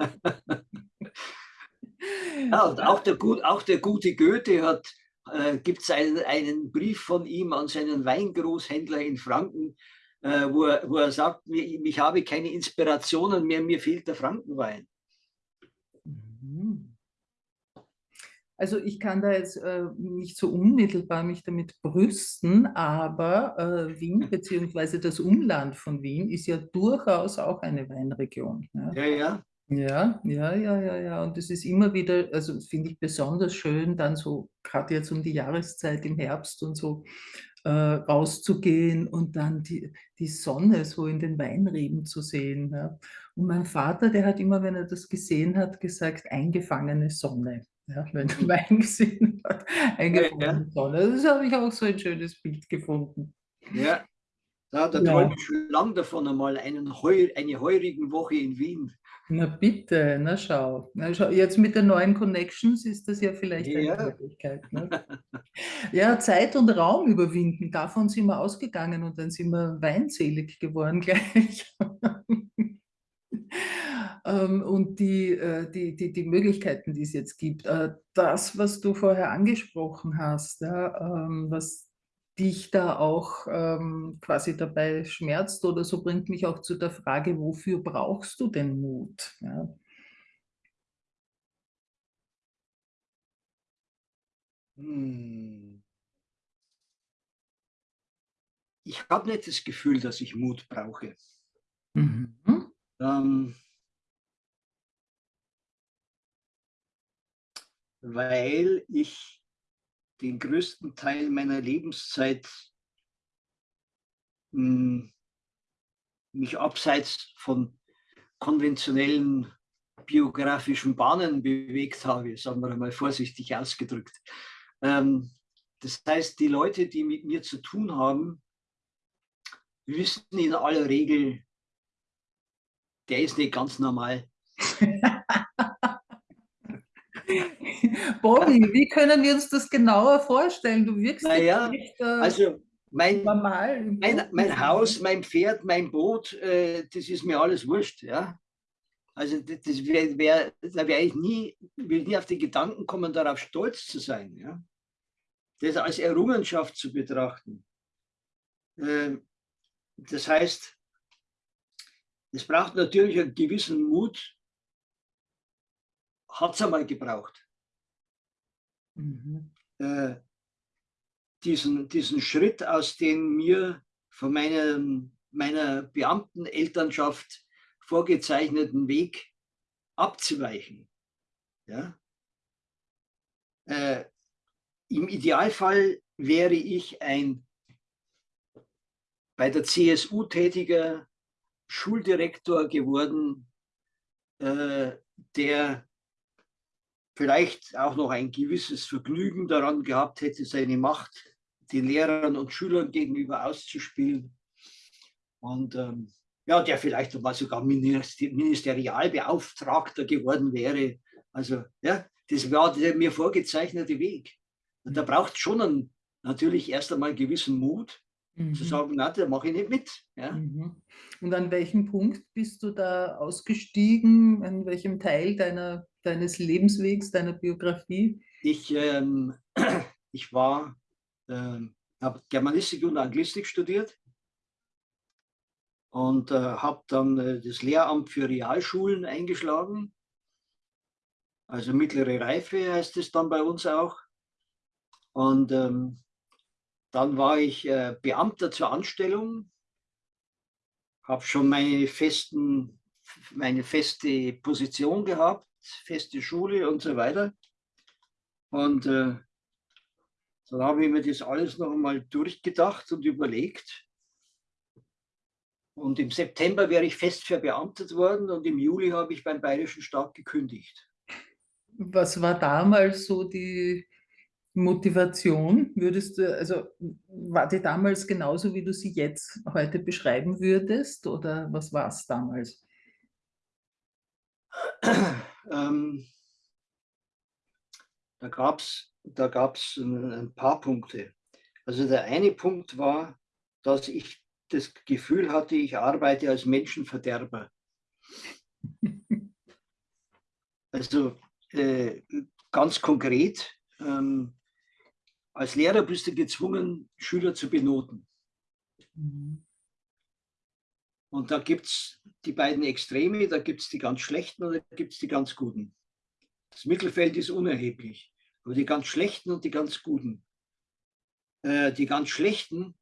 Ja, und [laughs] auch der, auch der gute Goethe hat, äh, gibt es einen, einen Brief von ihm an seinen Weingroßhändler in Franken, äh, wo, er, wo er sagt, ich habe keine Inspirationen mehr, mir fehlt der Frankenwein. Mhm. Also ich kann da jetzt äh, nicht so unmittelbar mich damit brüsten, aber äh, Wien [laughs] bzw. das Umland von Wien ist ja durchaus auch eine Weinregion. Ja, ja. ja. Ja, ja, ja, ja, ja. Und es ist immer wieder, also finde ich besonders schön, dann so, gerade jetzt um die Jahreszeit im Herbst und so, äh, rauszugehen und dann die, die Sonne so in den Weinreben zu sehen. Ja. Und mein Vater, der hat immer, wenn er das gesehen hat, gesagt, eingefangene Sonne. Ja, wenn er [laughs] Wein gesehen hat, eingefangene ja. Sonne. Das habe ich auch so ein schönes Bild gefunden. Ja, da, da ja. träume ich schon lange davon einmal einen Heu, eine heurigen Woche in Wien. Na bitte, na schau. na schau. Jetzt mit den neuen Connections ist das ja vielleicht ja. eine Möglichkeit. Ne? ja, Zeit und Raum überwinden, davon sind wir ausgegangen und dann sind wir weinselig geworden [laughs] gleich. Ähm, und die, äh, die, die, die Möglichkeiten, die es jetzt gibt. Äh, das, was du vorher angesprochen hast, ja, ähm, was dich da auch ähm, quasi dabei schmerzt oder so, bringt mich auch zu der Frage, wofür brauchst du denn Mut? Ja. Hm. Ich habe nicht das Gefühl, dass ich Mut brauche. Mhm. Ähm, weil ich den größten Teil meiner Lebenszeit hm, mich abseits von konventionellen biografischen Bahnen bewegt habe, sagen wir mal vorsichtig ausgedrückt. Ähm, das heißt, die Leute, die mit mir zu tun haben, wissen in aller Regel, der ist nicht ganz normal. [laughs] Bobby, wie können wir uns das genauer vorstellen? Du wirkst naja, nicht äh, also mein, normal. Mein, mein Haus, mein Pferd, mein Boot, äh, das ist mir alles wurscht. Ja? Also das, das wär, wär, da wäre ich nie, will nie auf die Gedanken kommen, darauf stolz zu sein. Ja? Das als Errungenschaft zu betrachten. Äh, das heißt, es braucht natürlich einen gewissen Mut, hat es einmal gebraucht. Mhm. Äh, diesen, diesen Schritt aus den mir von meinem, meiner Beamtenelternschaft vorgezeichneten Weg abzuweichen. Ja? Äh, Im Idealfall wäre ich ein bei der CSU tätiger Schuldirektor geworden, äh, der vielleicht auch noch ein gewisses Vergnügen daran gehabt hätte, seine Macht den Lehrern und Schülern gegenüber auszuspielen. Und ähm, ja, der vielleicht mal sogar Ministerialbeauftragter geworden wäre. Also ja, das war der mir vorgezeichnete Weg. Und da braucht es schon einen, natürlich erst einmal gewissen Mut, mhm. zu sagen, na, da mache ich nicht mit. Ja? Mhm. Und an welchem Punkt bist du da ausgestiegen? An welchem Teil deiner, deines Lebenswegs, deiner Biografie? Ich, ähm, [clears throat] ich war, ähm, habe Germanistik und Anglistik studiert und äh, habe dann äh, das Lehramt für Realschulen eingeschlagen. Also mittlere Reife heißt es dann bei uns auch. Und ähm, dann war ich äh, Beamter zur Anstellung, habe schon meine, festen, meine feste Position gehabt, feste Schule und so weiter. Und äh, dann habe ich mir das alles noch einmal durchgedacht und überlegt. Und im September wäre ich fest verbeamtet worden und im Juli habe ich beim Bayerischen Staat gekündigt. Was war damals so die Motivation? Würdest du, also war die damals genauso, wie du sie jetzt heute beschreiben würdest? Oder was war es damals? ähm, da gab es da gab's ein, ein paar Punkte. Also der eine Punkt war, dass ich das Gefühl hatte, ich arbeite als Menschenverderber. [laughs] Also äh, ganz konkret, ähm, als Lehrer bist du gezwungen, Schüler zu benoten. Mhm. Und da gibt es die beiden Extreme, da gibt es die ganz schlechten und da gibt es die ganz guten. Das Mittelfeld ist unerheblich, aber die ganz schlechten und die ganz guten. Äh, die ganz schlechten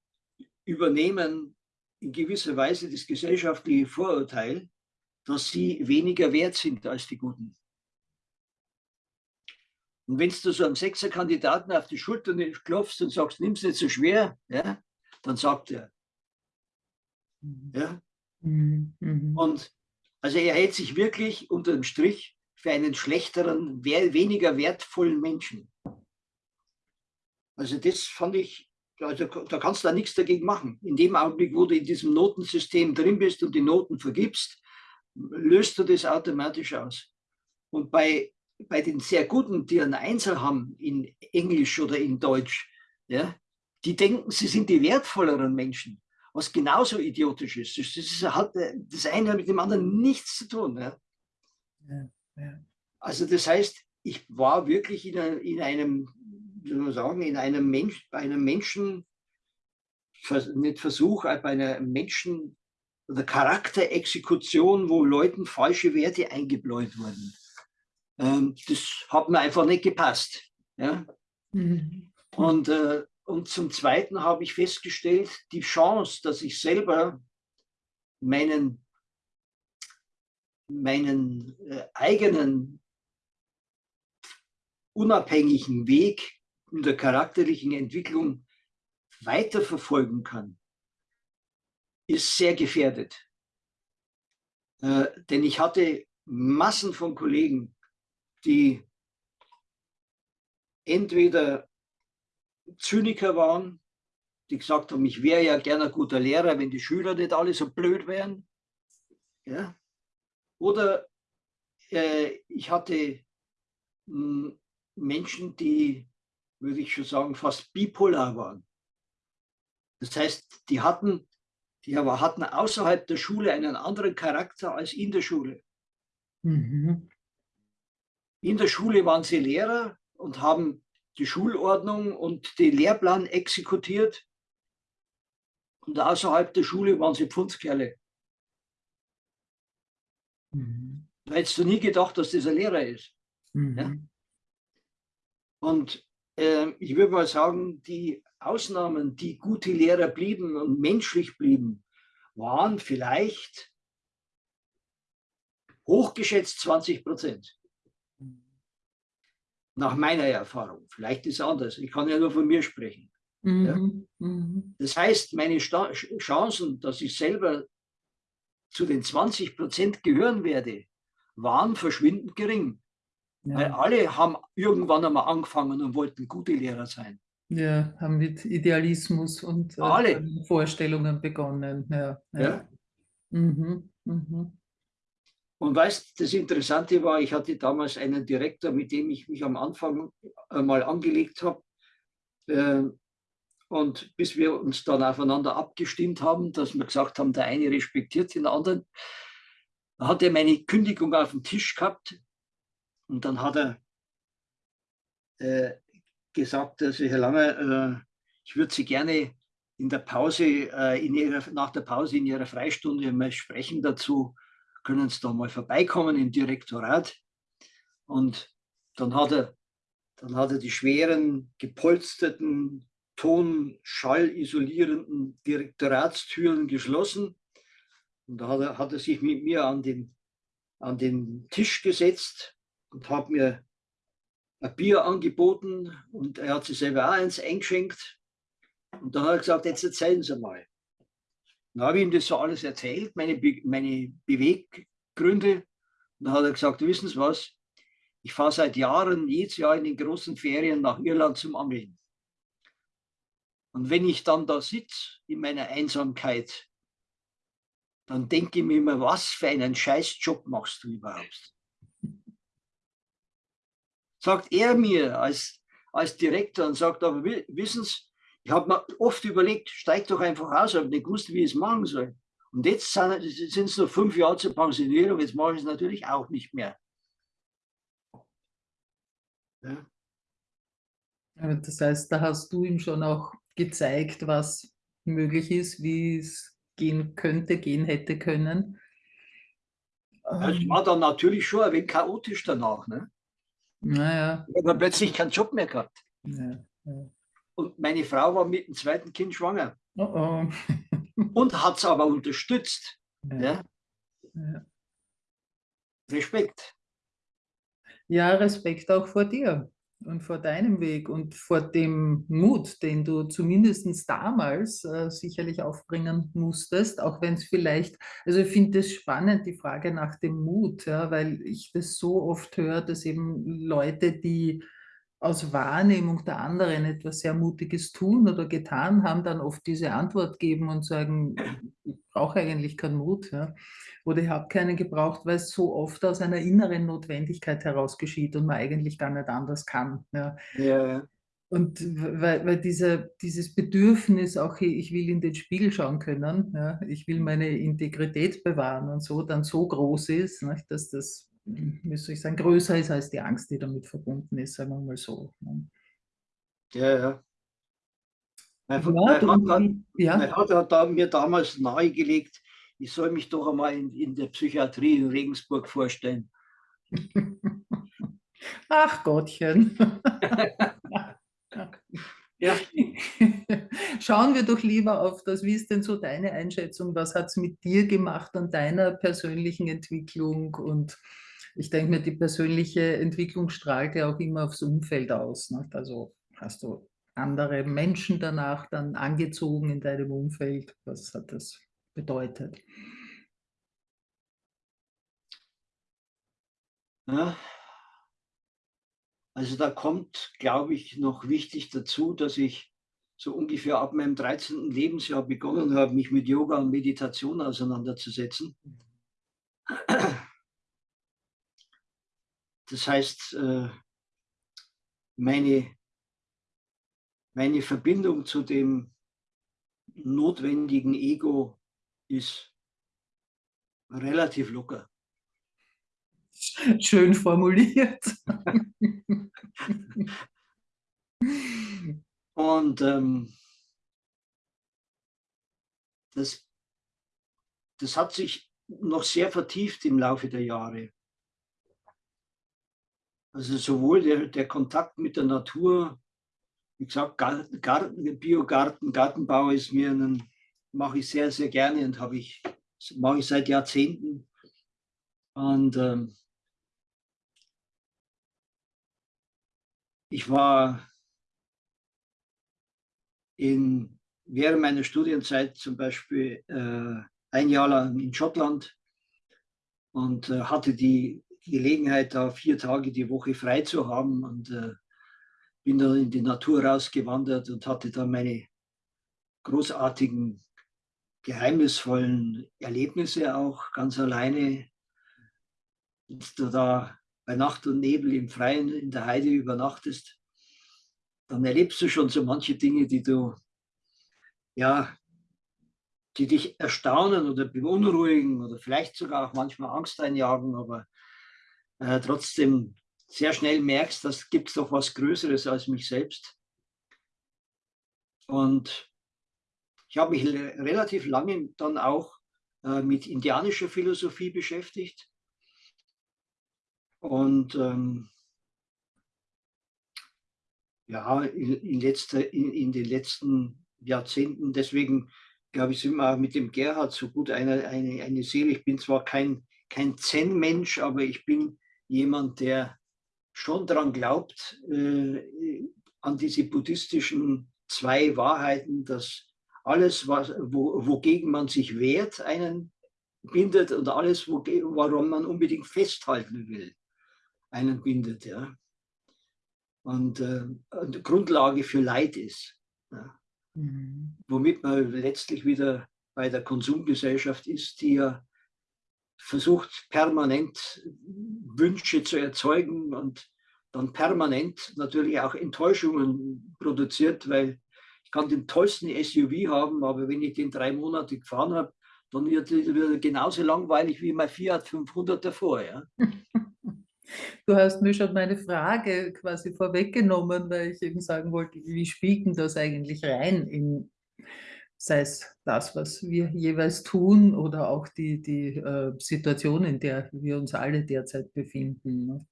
übernehmen in gewisser Weise das gesellschaftliche Vorurteil, dass sie weniger wert sind als die guten. Und wenn du so einem Sechser-Kandidaten auf die Schulter klopfst und sagst, nimm es nicht so schwer, ja, dann sagt er. Mhm. Ja? Mhm. mhm. Und also er hält sich wirklich unter dem Strich für einen schlechteren, weniger wertvollen Menschen. Also das fand ich, also da kannst du da nichts dagegen machen. In dem Augenblick, wo du in diesem Notensystem drin bist und die Noten vergibst, löst du das automatisch aus. Und bei bei den sehr Guten, die einen Einser haben in Englisch oder in Deutsch, ja, die denken, sie sind die wertvolleren Menschen, was genauso idiotisch ist. Das, ist, hat äh, das eine mit dem anderen nichts zu tun. Ja. Ja, ja. Also das heißt, ich war wirklich in, einem, in einem wie soll man sagen, in einem Mensch, bei einem Menschen, nicht Versuch, bei einer Menschen- oder Charakterexekution, wo Leuten falsche Werte eingebläut wurden. Ähm, das hat mir einfach nicht gepasst. Ja? Mhm. Und, äh, und zum Zweiten habe ich festgestellt, die Chance, dass ich selber meinen, meinen äh, eigenen unabhängigen Weg in der charakterlichen Entwicklung weiterverfolgen kann, ist sehr gefährdet. Äh, denn ich hatte Massen von Kollegen, die entweder Zyniker waren, die gesagt haben, ich wäre ja gerne ein guter Lehrer, wenn die Schüler nicht alle so blöd wären. Ja? Oder äh, ich hatte hm, Menschen, die, würde ich schon sagen, fast bipolar waren. Das heißt, die hatten, die hatten außerhalb der Schule einen anderen Charakter als in der Schule. Mhm. In der Schule waren sie Lehrer und haben die Schulordnung und den Lehrplan exekutiert. Und außerhalb der Schule waren sie Pfundskerle. Mhm. Da hättest du nie gedacht, dass das ein Lehrer ist. Mhm. Ja? Und äh, ich würde mal sagen, die Ausnahmen, die gute Lehrer blieben und menschlich blieben, waren vielleicht hochgeschätzt 20 Prozent. Nach meiner Erfahrung. Vielleicht ist es anders. Ich kann ja nur von mir sprechen. Mhm. Ja? Mhm. Das heißt, meine Sta Chancen, dass ich selber zu den 20 Prozent gehören werde, waren verschwindend gering. Ja. Weil alle haben irgendwann einmal angefangen und wollten gute Lehrer sein. Ja, haben mit Idealismus und äh, Vorstellungen begonnen. Ja, ja. ja. Mhm, mhm. Und weißt, das Interessante war, ich hatte damals einen Direktor, mit dem ich mich am Anfang mal angelegt habe. Äh, Und bis wir uns dann aufeinander abgestimmt haben, dass wir gesagt haben, der eine respektiert den anderen, hat er meine Kündigung auf dem Tisch gehabt und dann hat er äh, gesagt, also Herr Lange, äh, ich würde Sie gerne in der Pause, äh, in ihrer, nach der Pause in Ihrer Freistunde mal sprechen dazu. Können Sie da mal vorbeikommen im Direktorat? Und dann hat er, dann hat er die schweren, gepolsterten, ton-, schallisolierenden Direktoratstüren geschlossen. Und da hat er, hat er sich mit mir an den, an den Tisch gesetzt und hat mir ein Bier angeboten und er hat sich selber auch eins eingeschenkt. Und dann hat er gesagt, jetzt erzählen Sie mal. Dann habe ich ihm das so alles erzählt, meine, Be meine Beweggründe. Und dann hat er gesagt, wissen Sie was, ich fahre seit Jahren jedes Jahr in den großen Ferien nach Irland zum Angeln. Und wenn ich dann da sitze in meiner Einsamkeit, dann denke ich mir immer, was für einen Scheißjob machst du überhaupt? Sagt er mir als, als Direktor und sagt, aber wissen Sie, ich habe mir oft überlegt, steig doch einfach aus, aber nicht gewusst, wie ich es machen soll. Und jetzt sind es noch fünf Jahre zur Pensionierung, jetzt mache ich es natürlich auch nicht mehr. Ja. Das heißt, da hast du ihm schon auch gezeigt, was möglich ist, wie es gehen könnte, gehen hätte können. Es ähm. war dann natürlich schon ein wenig chaotisch danach. Ne? Naja. Ich habe plötzlich keinen Job mehr gehabt. Ja, ja. Und meine Frau war mit dem zweiten Kind schwanger. Oh oh. [laughs] und hat es aber unterstützt. Ja. ja. Respekt. Ja, Respekt auch vor dir und vor deinem Weg und vor dem Mut, den du zumindest damals äh, sicherlich aufbringen musstest, auch wenn es vielleicht, also ich finde es spannend, die Frage nach dem Mut, ja, weil ich das so oft höre, dass eben Leute, die aus Wahrnehmung der anderen etwas sehr Mutiges tun oder getan haben, dann oft diese Antwort geben und sagen, ich brauche eigentlich keinen Mut ja. oder ich habe keinen gebraucht, weil es so oft aus einer inneren Notwendigkeit heraus geschieht und man eigentlich gar nicht anders kann. Ja. ja. Und weil, weil diese, dieses Bedürfnis auch, ich will in den Spiegel schauen können, ja, ich will meine Integrität bewahren und so, dann so groß ist, nicht, dass das wie soll ich sagen, größer ist als die Angst, die damit verbunden ist, sagen wir mal so. Ne? Ja, ja. Mein, ja, mein, Vater, ja. mein hat da, mir damals nahegelegt, ich soll mich doch einmal in, in der Psychiatrie in Regensburg vorstellen. [laughs] Ach Gottchen. [laughs] ja. [laughs] Schauen wir doch lieber auf das, wie ist denn so deine Einschätzung, was hat es mit dir gemacht an deiner persönlichen Entwicklung und ich denke mir, die persönliche Entwicklung strahlt ja auch immer aufs Umfeld aus. Nicht? Also hast du andere Menschen danach dann angezogen in deinem Umfeld? Was hat das bedeutet? Ja. Also da kommt, glaube ich, noch wichtig dazu, dass ich so ungefähr ab meinem 13. Lebensjahr begonnen habe, mich mit Yoga und Meditation auseinanderzusetzen. Das heißt, äh, meine, meine Verbindung zu dem notwendigen Ego ist relativ locker. Schön formuliert. Und ähm, das, das hat sich noch sehr vertieft im Laufe der Jahre. Also sowohl der, der Kontakt mit der Natur, wie gesagt, Garten, Biogarten, Gartenbau ist mir ein, mache ich sehr, sehr gerne und habe ich, mache ich seit Jahrzehnten. Und ähm, ich war in, während meiner Studienzeit zum Beispiel äh, ein Jahr lang in Schottland und äh, hatte die Gelegenheit, da vier Tage die Woche frei zu haben und äh, bin dann in die Natur rausgewandert und hatte dann meine großartigen, geheimnisvollen Erlebnisse auch ganz alleine. Wenn du da bei Nacht und Nebel im Freien in der Heide übernachtest, dann erlebst du schon so manche Dinge, die du ja, die dich erstaunen oder beunruhigen oder vielleicht sogar auch manchmal Angst einjagen, aber äh, trotzdem sehr schnell merkst, dass gibt es doch was Größeres als mich selbst. Und ich habe mich relativ lange dann auch äh, mit indianischer Philosophie beschäftigt. Und ähm, ja, in, in, letzter, in, in, den letzten Jahrzehnten, deswegen glaube ich, sind wir mit dem Gerhard so gut eine, eine, eine Seele. Ich bin zwar kein, kein Zen-Mensch, aber ich bin jemand, der schon daran glaubt, äh, an diese buddhistischen zwei Wahrheiten, dass alles, was, wo, wogegen man sich wehrt, einen bindet und alles, wo, warum man unbedingt festhalten will, einen bindet. Ja. Und, äh, und Grundlage für Leid ist. Ja. Mhm. Womit man letztlich wieder bei der Konsumgesellschaft ist, die ja versucht, permanent Wünsche zu erzeugen und dann permanent natürlich auch Enttäuschungen produziert, weil ich kann den tollsten SUV haben, aber wenn ich den drei Monate gefahren habe, dann wird er genauso langweilig wie mein Fiat 500 davor. Ja? [laughs] Du hast mir schon meine Frage quasi vorweggenommen, weil ich eben sagen wollte, wie spielt denn das eigentlich rein in, sei es das, was wir jeweils tun oder auch die, die äh, Situation, in der wir uns alle derzeit befinden. Ne?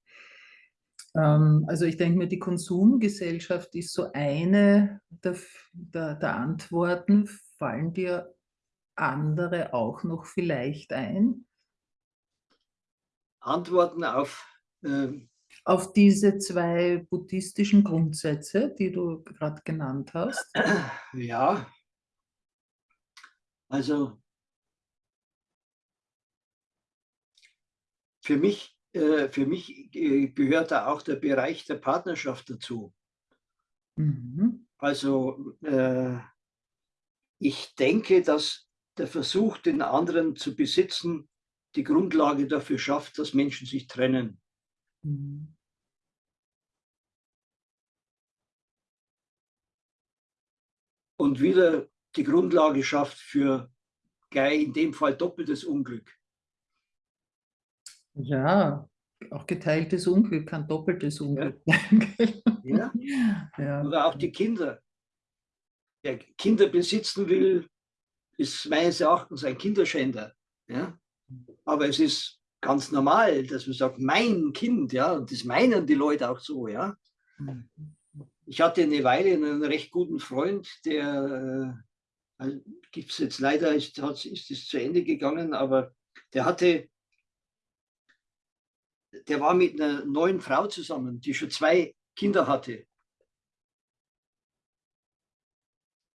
Ähm, also ich denke mir, die Konsumgesellschaft ist so eine der, der, der Antworten. Fallen dir andere auch noch vielleicht ein? Antworten auf ähm, auf diese zwei buddhistischen Grundsätze, die du gerade genannt hast? Ja, also für mich, äh, für mich äh, gehört da auch der Bereich der Partnerschaft dazu. Mhm. Also äh, ich denke, dass der Versuch, den anderen zu besitzen, die Grundlage dafür schafft, dass Menschen sich trennen. Mhm. Und wieder die Grundlage schafft für gleich in dem Fall doppeltes Unglück. Ja, auch geteiltes Unglück kann doppeltes Unglück sein. [laughs] Ja. ja. Oder auch die Kinder. Wer Kinder besitzen will, ist meines Erachtens ein Kinderschänder. Ja? Aber es ist ganz normal, dass man sagt, mein Kind, ja, und das meinen die Leute auch so, ja. Mhm. Ich hatte eine Weile einen recht guten Freund, der äh, also gibt es jetzt leider, ist, hat, ist es zu Ende gegangen, aber der hatte, der war mit einer neuen Frau zusammen, die schon zwei Kinder hatte.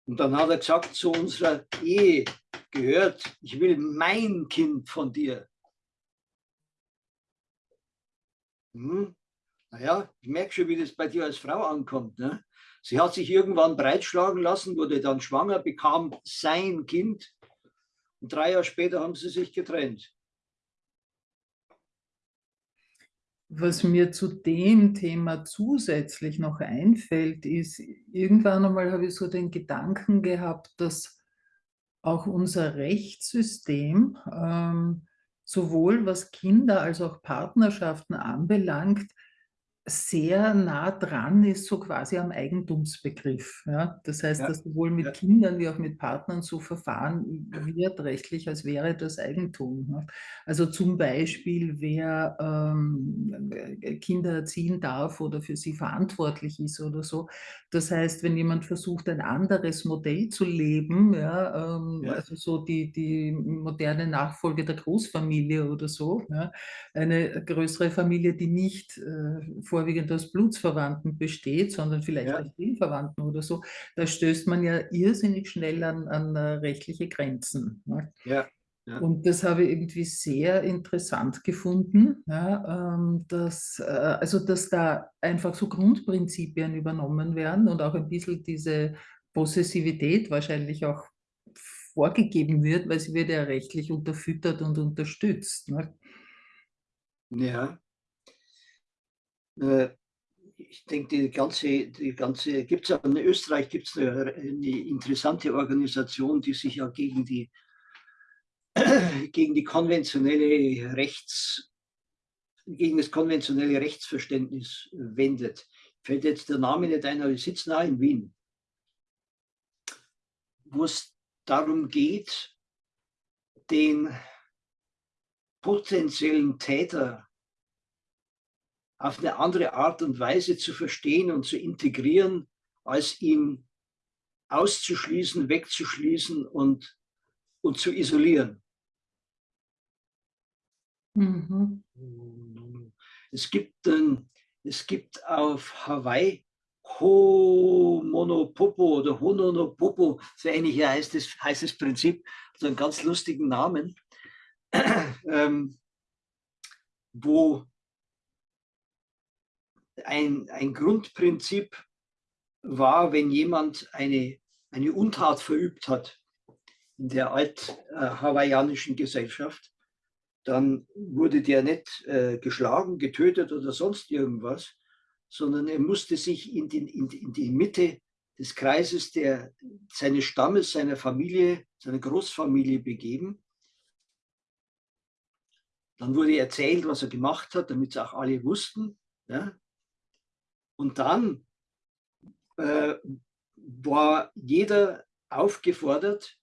Und dann hat er gesagt, zu unserer Ehe gehört, ich will mein Kind von dir. Hm, naja, ich merke schon, wie das bei dir als Frau ankommt. Ne? Sie hat sich irgendwann breitschlagen lassen, wurde dann schwanger, bekam sein Kind und drei Jahre später haben sie sich getrennt. Was mir zu dem Thema zusätzlich noch einfällt, ist, irgendwann einmal habe ich so den Gedanken gehabt, dass auch unser Rechtssystem ähm, sowohl was Kinder als auch Partnerschaften anbelangt, sehr nah dran ist, so quasi am Eigentumsbegriff. Ja? Das heißt, ja. dass sowohl mit ja. Kindern wie auch mit Partnern so verfahren wird rechtlich, als wäre das Eigentum. Ne? Also zum Beispiel, wer ähm, Kinder erziehen darf oder für sie verantwortlich ist oder so. Das heißt, wenn jemand versucht, ein anderes Modell zu leben, ja, ähm, also so die, die moderne Nachfolge der Großfamilie oder so, eine größere Familie, die nicht äh, vorwiegend aus Blutsverwandten besteht, sondern vielleicht ja. aus Seelenverwandten oder so, da stößt man ja irrsinnig schnell an, an äh, rechtliche Grenzen. Ne? Ja. Ja. Und das habe ich irgendwie sehr interessant gefunden, ja, ähm, dass, äh, also dass da einfach so Grundprinzipien übernommen werden und auch ein bisschen diese Possessivität wahrscheinlich auch vorgegeben wird, weil sie wird ja rechtlich unterfüttert und unterstützt. Ne? Ja, ich denke, die ganze, die ganze, gibt es in Österreich gibt es eine, eine, interessante Organisation, die sich ja gegen die, [clears throat] gegen die konventionelle Rechts, gegen das konventionelle Rechtsverständnis wendet. Fällt jetzt der Name nicht ein, aber die sitzen auch in Wien. Wo es darum geht, den potenziellen Täter auf eine andere Art und Weise zu verstehen und zu integrieren, als ihn auszuschließen, wegzuschließen und, und zu isolieren. Mhm. Es, gibt, ähm, es gibt auf Hawaii Homonopopo oder Hononopopo, so ähnlich heißt das, heißt das Prinzip, so einen ganz lustigen Namen, [clears throat] ähm, wo ein, ein Grundprinzip war, wenn jemand eine, eine Untat verübt hat in der alt-hawaiianischen Gesellschaft, dann wurde der nicht äh, geschlagen, getötet oder sonst irgendwas, sondern er musste sich in, den, in, in die Mitte des Kreises der, seines Stammes, seiner Familie, seiner Großfamilie begeben. Dann wurde erzählt, was er gemacht hat, damit es auch alle wussten. Ja? Und dann äh, war jeder aufgefordert,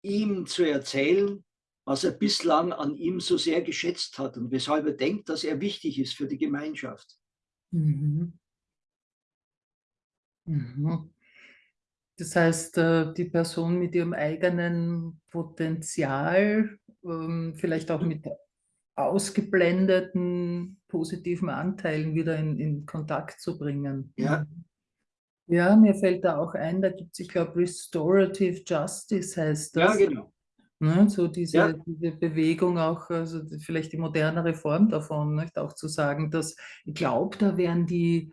ihm zu erzählen, was er bislang an ihm so sehr geschätzt hat und weshalb er denkt, dass er wichtig ist für die Gemeinschaft. Mhm. Mhm. Das heißt, äh, die Person mit ihrem eigenen Potenzial, ähm, vielleicht auch mit ausgeblendeten positiven Anteilen wieder in, in Kontakt zu bringen. Ja. Ja, mir fällt da auch ein, da gibt es, ich glaube, Restorative Justice heißt das. Ja, genau. Ne, so diese, ja. diese Bewegung auch, also vielleicht die modernere Form davon, nicht? auch zu sagen, dass ich glaube, da werden die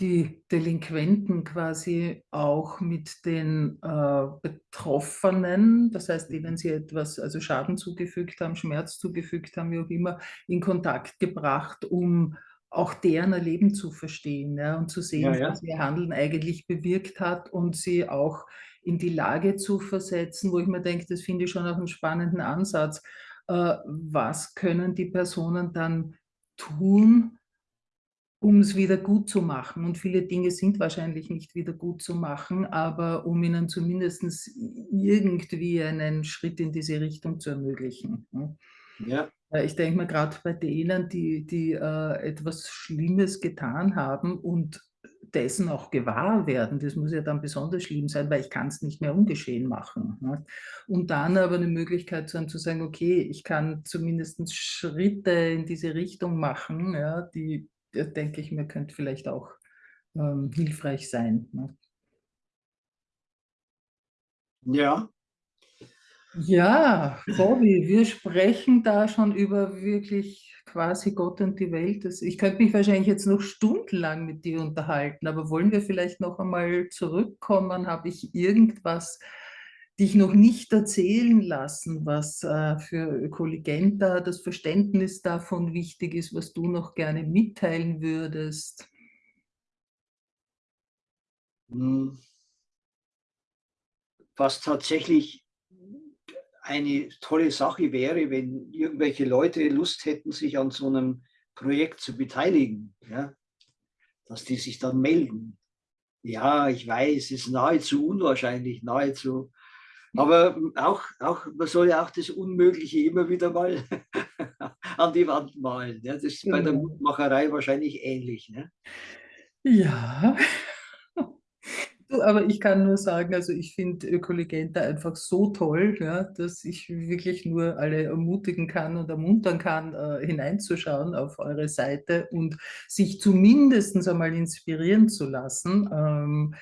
die Delinquenten quasi auch mit den äh, Betroffenen, das heißt, denen sie etwas, also Schaden zugefügt haben, Schmerz zugefügt haben, wie auch immer, in Kontakt gebracht, um auch deren Erleben zu verstehen ja, und zu sehen, ja, ja. was ihr Handeln eigentlich bewirkt hat und sie auch in die Lage zu versetzen, wo ich mir denke, das finde ich schon auch einen spannenden Ansatz. Äh, was können die Personen dann tun, um es wieder gut zu machen. Und viele Dinge sind wahrscheinlich nicht wieder gut zu machen, aber um ihnen zumindest irgendwie einen Schritt in diese Richtung zu ermöglichen. Ne? Ja. Äh, ich denke mal gerade bei denen, die, die äh, etwas Schlimmes getan haben und dessen auch gewahr werden, das muss ja dann besonders schlimm sein, weil ich kann es nicht mehr ungeschehen machen. Ne? Und dann aber eine Möglichkeit zu haben, zu sagen, okay, ich kann zumindest Schritte in diese Richtung machen, ja, die denke ich mir, könnte vielleicht auch ähm, hilfreich sein. Ne? Ja. Ja, Bobby, wir sprechen da schon über wirklich quasi Gott und die Welt. Ich könnte mich wahrscheinlich jetzt noch stundenlang mit dir unterhalten, aber wollen wir vielleicht noch einmal zurückkommen? Habe ich irgendwas dich noch nicht erzählen lassen, was äh, für Ökoligenta das Verständnis davon wichtig ist, was du noch gerne mitteilen würdest? Hm. Was tatsächlich eine tolle Sache wäre, wenn irgendwelche Leute Lust hätten, sich an so einem Projekt zu beteiligen, ja? dass die sich dann melden. Ja, ich weiß, es ist nahezu unwahrscheinlich, nahezu aber auch, auch, man soll ja auch das Unmögliche immer wieder mal [laughs] an die Wand malen. Ja, das ist bei der Mutmacherei wahrscheinlich ähnlich. Ne? Ja, [laughs] aber ich kann nur sagen, also ich finde Ökolegenta einfach so toll, ja, dass ich wirklich nur alle ermutigen kann und ermuntern kann, äh, hineinzuschauen auf eure Seite und sich zumindest einmal inspirieren zu lassen. Ähm,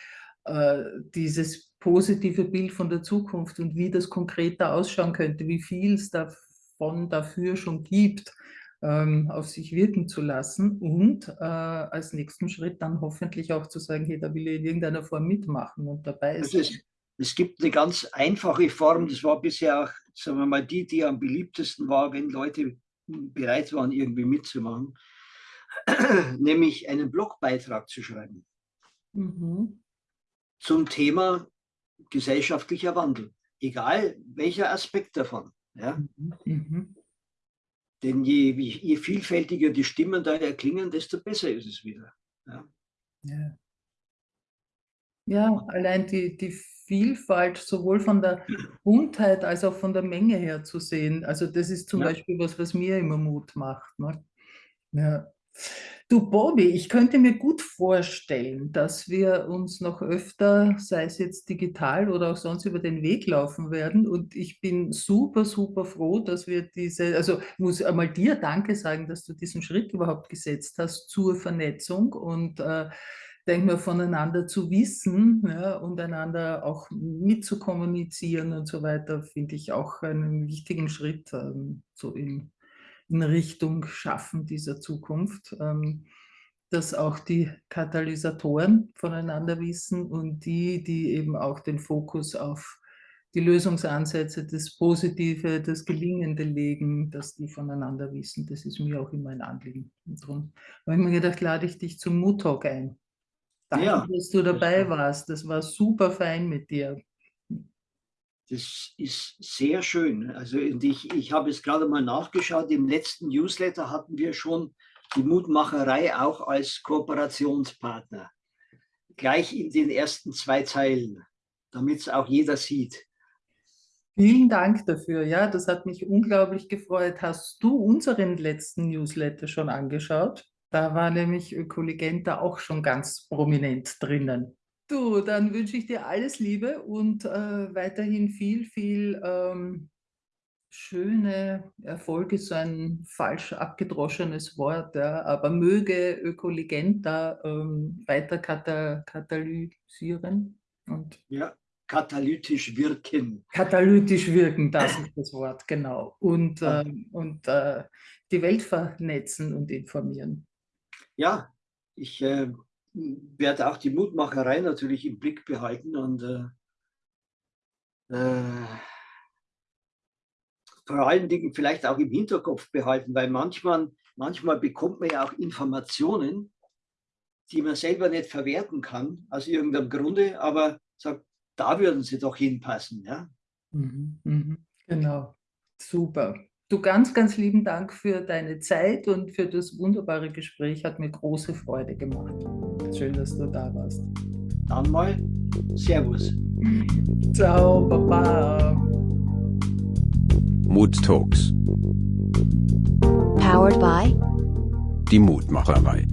äh, dieses positive Bild von der Zukunft und wie das konkreter ausschauen könnte, wie viel es davon dafür schon gibt, ähm, auf sich wirken zu lassen und äh, als nächsten Schritt dann hoffentlich auch zu sagen, hey, da will ich in irgendeiner Form mitmachen und dabei sein. Es, es gibt eine ganz einfache Form, das war bisher auch, sagen wir mal, die, die am beliebtesten war, wenn Leute bereit waren, irgendwie mitzumachen. [clears throat] nämlich einen Blogbeitrag zu schreiben mhm. zum Thema gesellschaftlicher Wandel, egal welcher Aspekt davon. Ja? Mhm. mhm. Denn je, je, vielfältiger die Stimmen da erklingen, desto besser ist es wieder. Ja, ja. ja allein die, die Vielfalt sowohl von der Buntheit als auch von der Menge her zu sehen. Also das ist zum ja. Beispiel was, was mir immer Mut macht. Ne? Ja. Du Bobby, ich könnte mir gut vorstellen, dass wir uns noch öfter, sei es jetzt digital oder auch sonst über den Weg laufen werden. Und ich bin super, super froh, dass wir diese, also muss einmal dir Danke sagen, dass du diesen Schritt überhaupt gesetzt hast zur Vernetzung und äh, denke mir, voneinander zu wissen ja, und einander auch mitzukommunizieren und so weiter, finde ich auch einen wichtigen Schritt ähm, so in in Richtung Schaffen dieser Zukunft, ähm, dass auch die Katalysatoren voneinander wissen und die, die eben auch den Fokus auf die Lösungsansätze, das Positive, das Gelingende legen, dass die voneinander wissen. Das ist mir auch immer ein Anliegen. Und darum habe ich mir gedacht, lade ich dich zum Mood Talk ein. Danke, ja, dass du dabei warst. Das war super fein mit dir. Das ist sehr schön. Also ich, ich habe es gerade mal nachgeschaut, im letzten Newsletter hatten wir schon die Mutmacherei auch als Kooperationspartner. Gleich in den ersten zwei Zeilen, damit es auch jeder sieht. Vielen Dank dafür. Ja, das hat mich unglaublich gefreut. Hast du unseren letzten Newsletter schon angeschaut? Da war nämlich Ökolegenta auch schon ganz prominent drinnen. Du, dann wünsche ich dir alles Liebe und äh, weiterhin viel, viel ähm, schöne Erfolge, so ein falsch abgedroschenes Wort, ja, aber möge Ökolegenta ähm, weiter kata katalysieren. Und ja, katalytisch wirken. Katalytisch wirken, das ist das Wort, genau. Und, äh, und äh, die Welt vernetzen und informieren. Ja, ich äh, werde auch die Mutmacherei natürlich im Blick behalten und äh, äh, vor allen Dingen vielleicht auch im Hinterkopf behalten, weil manchmal, manchmal bekommt man ja auch Informationen, die man selber nicht verwerten kann, aus irgendeinem Grunde, aber sagt, da würden sie doch hinpassen. Ja? Mhm, mhm, genau, super. Du ganz, ganz lieben Dank für deine Zeit und für das wunderbare Gespräch. Hat mir große Freude gemacht. Schön, dass du da warst. Dann mal Servus. Ciao, Baba. Mood Talks. Powered by die Mutmacherei.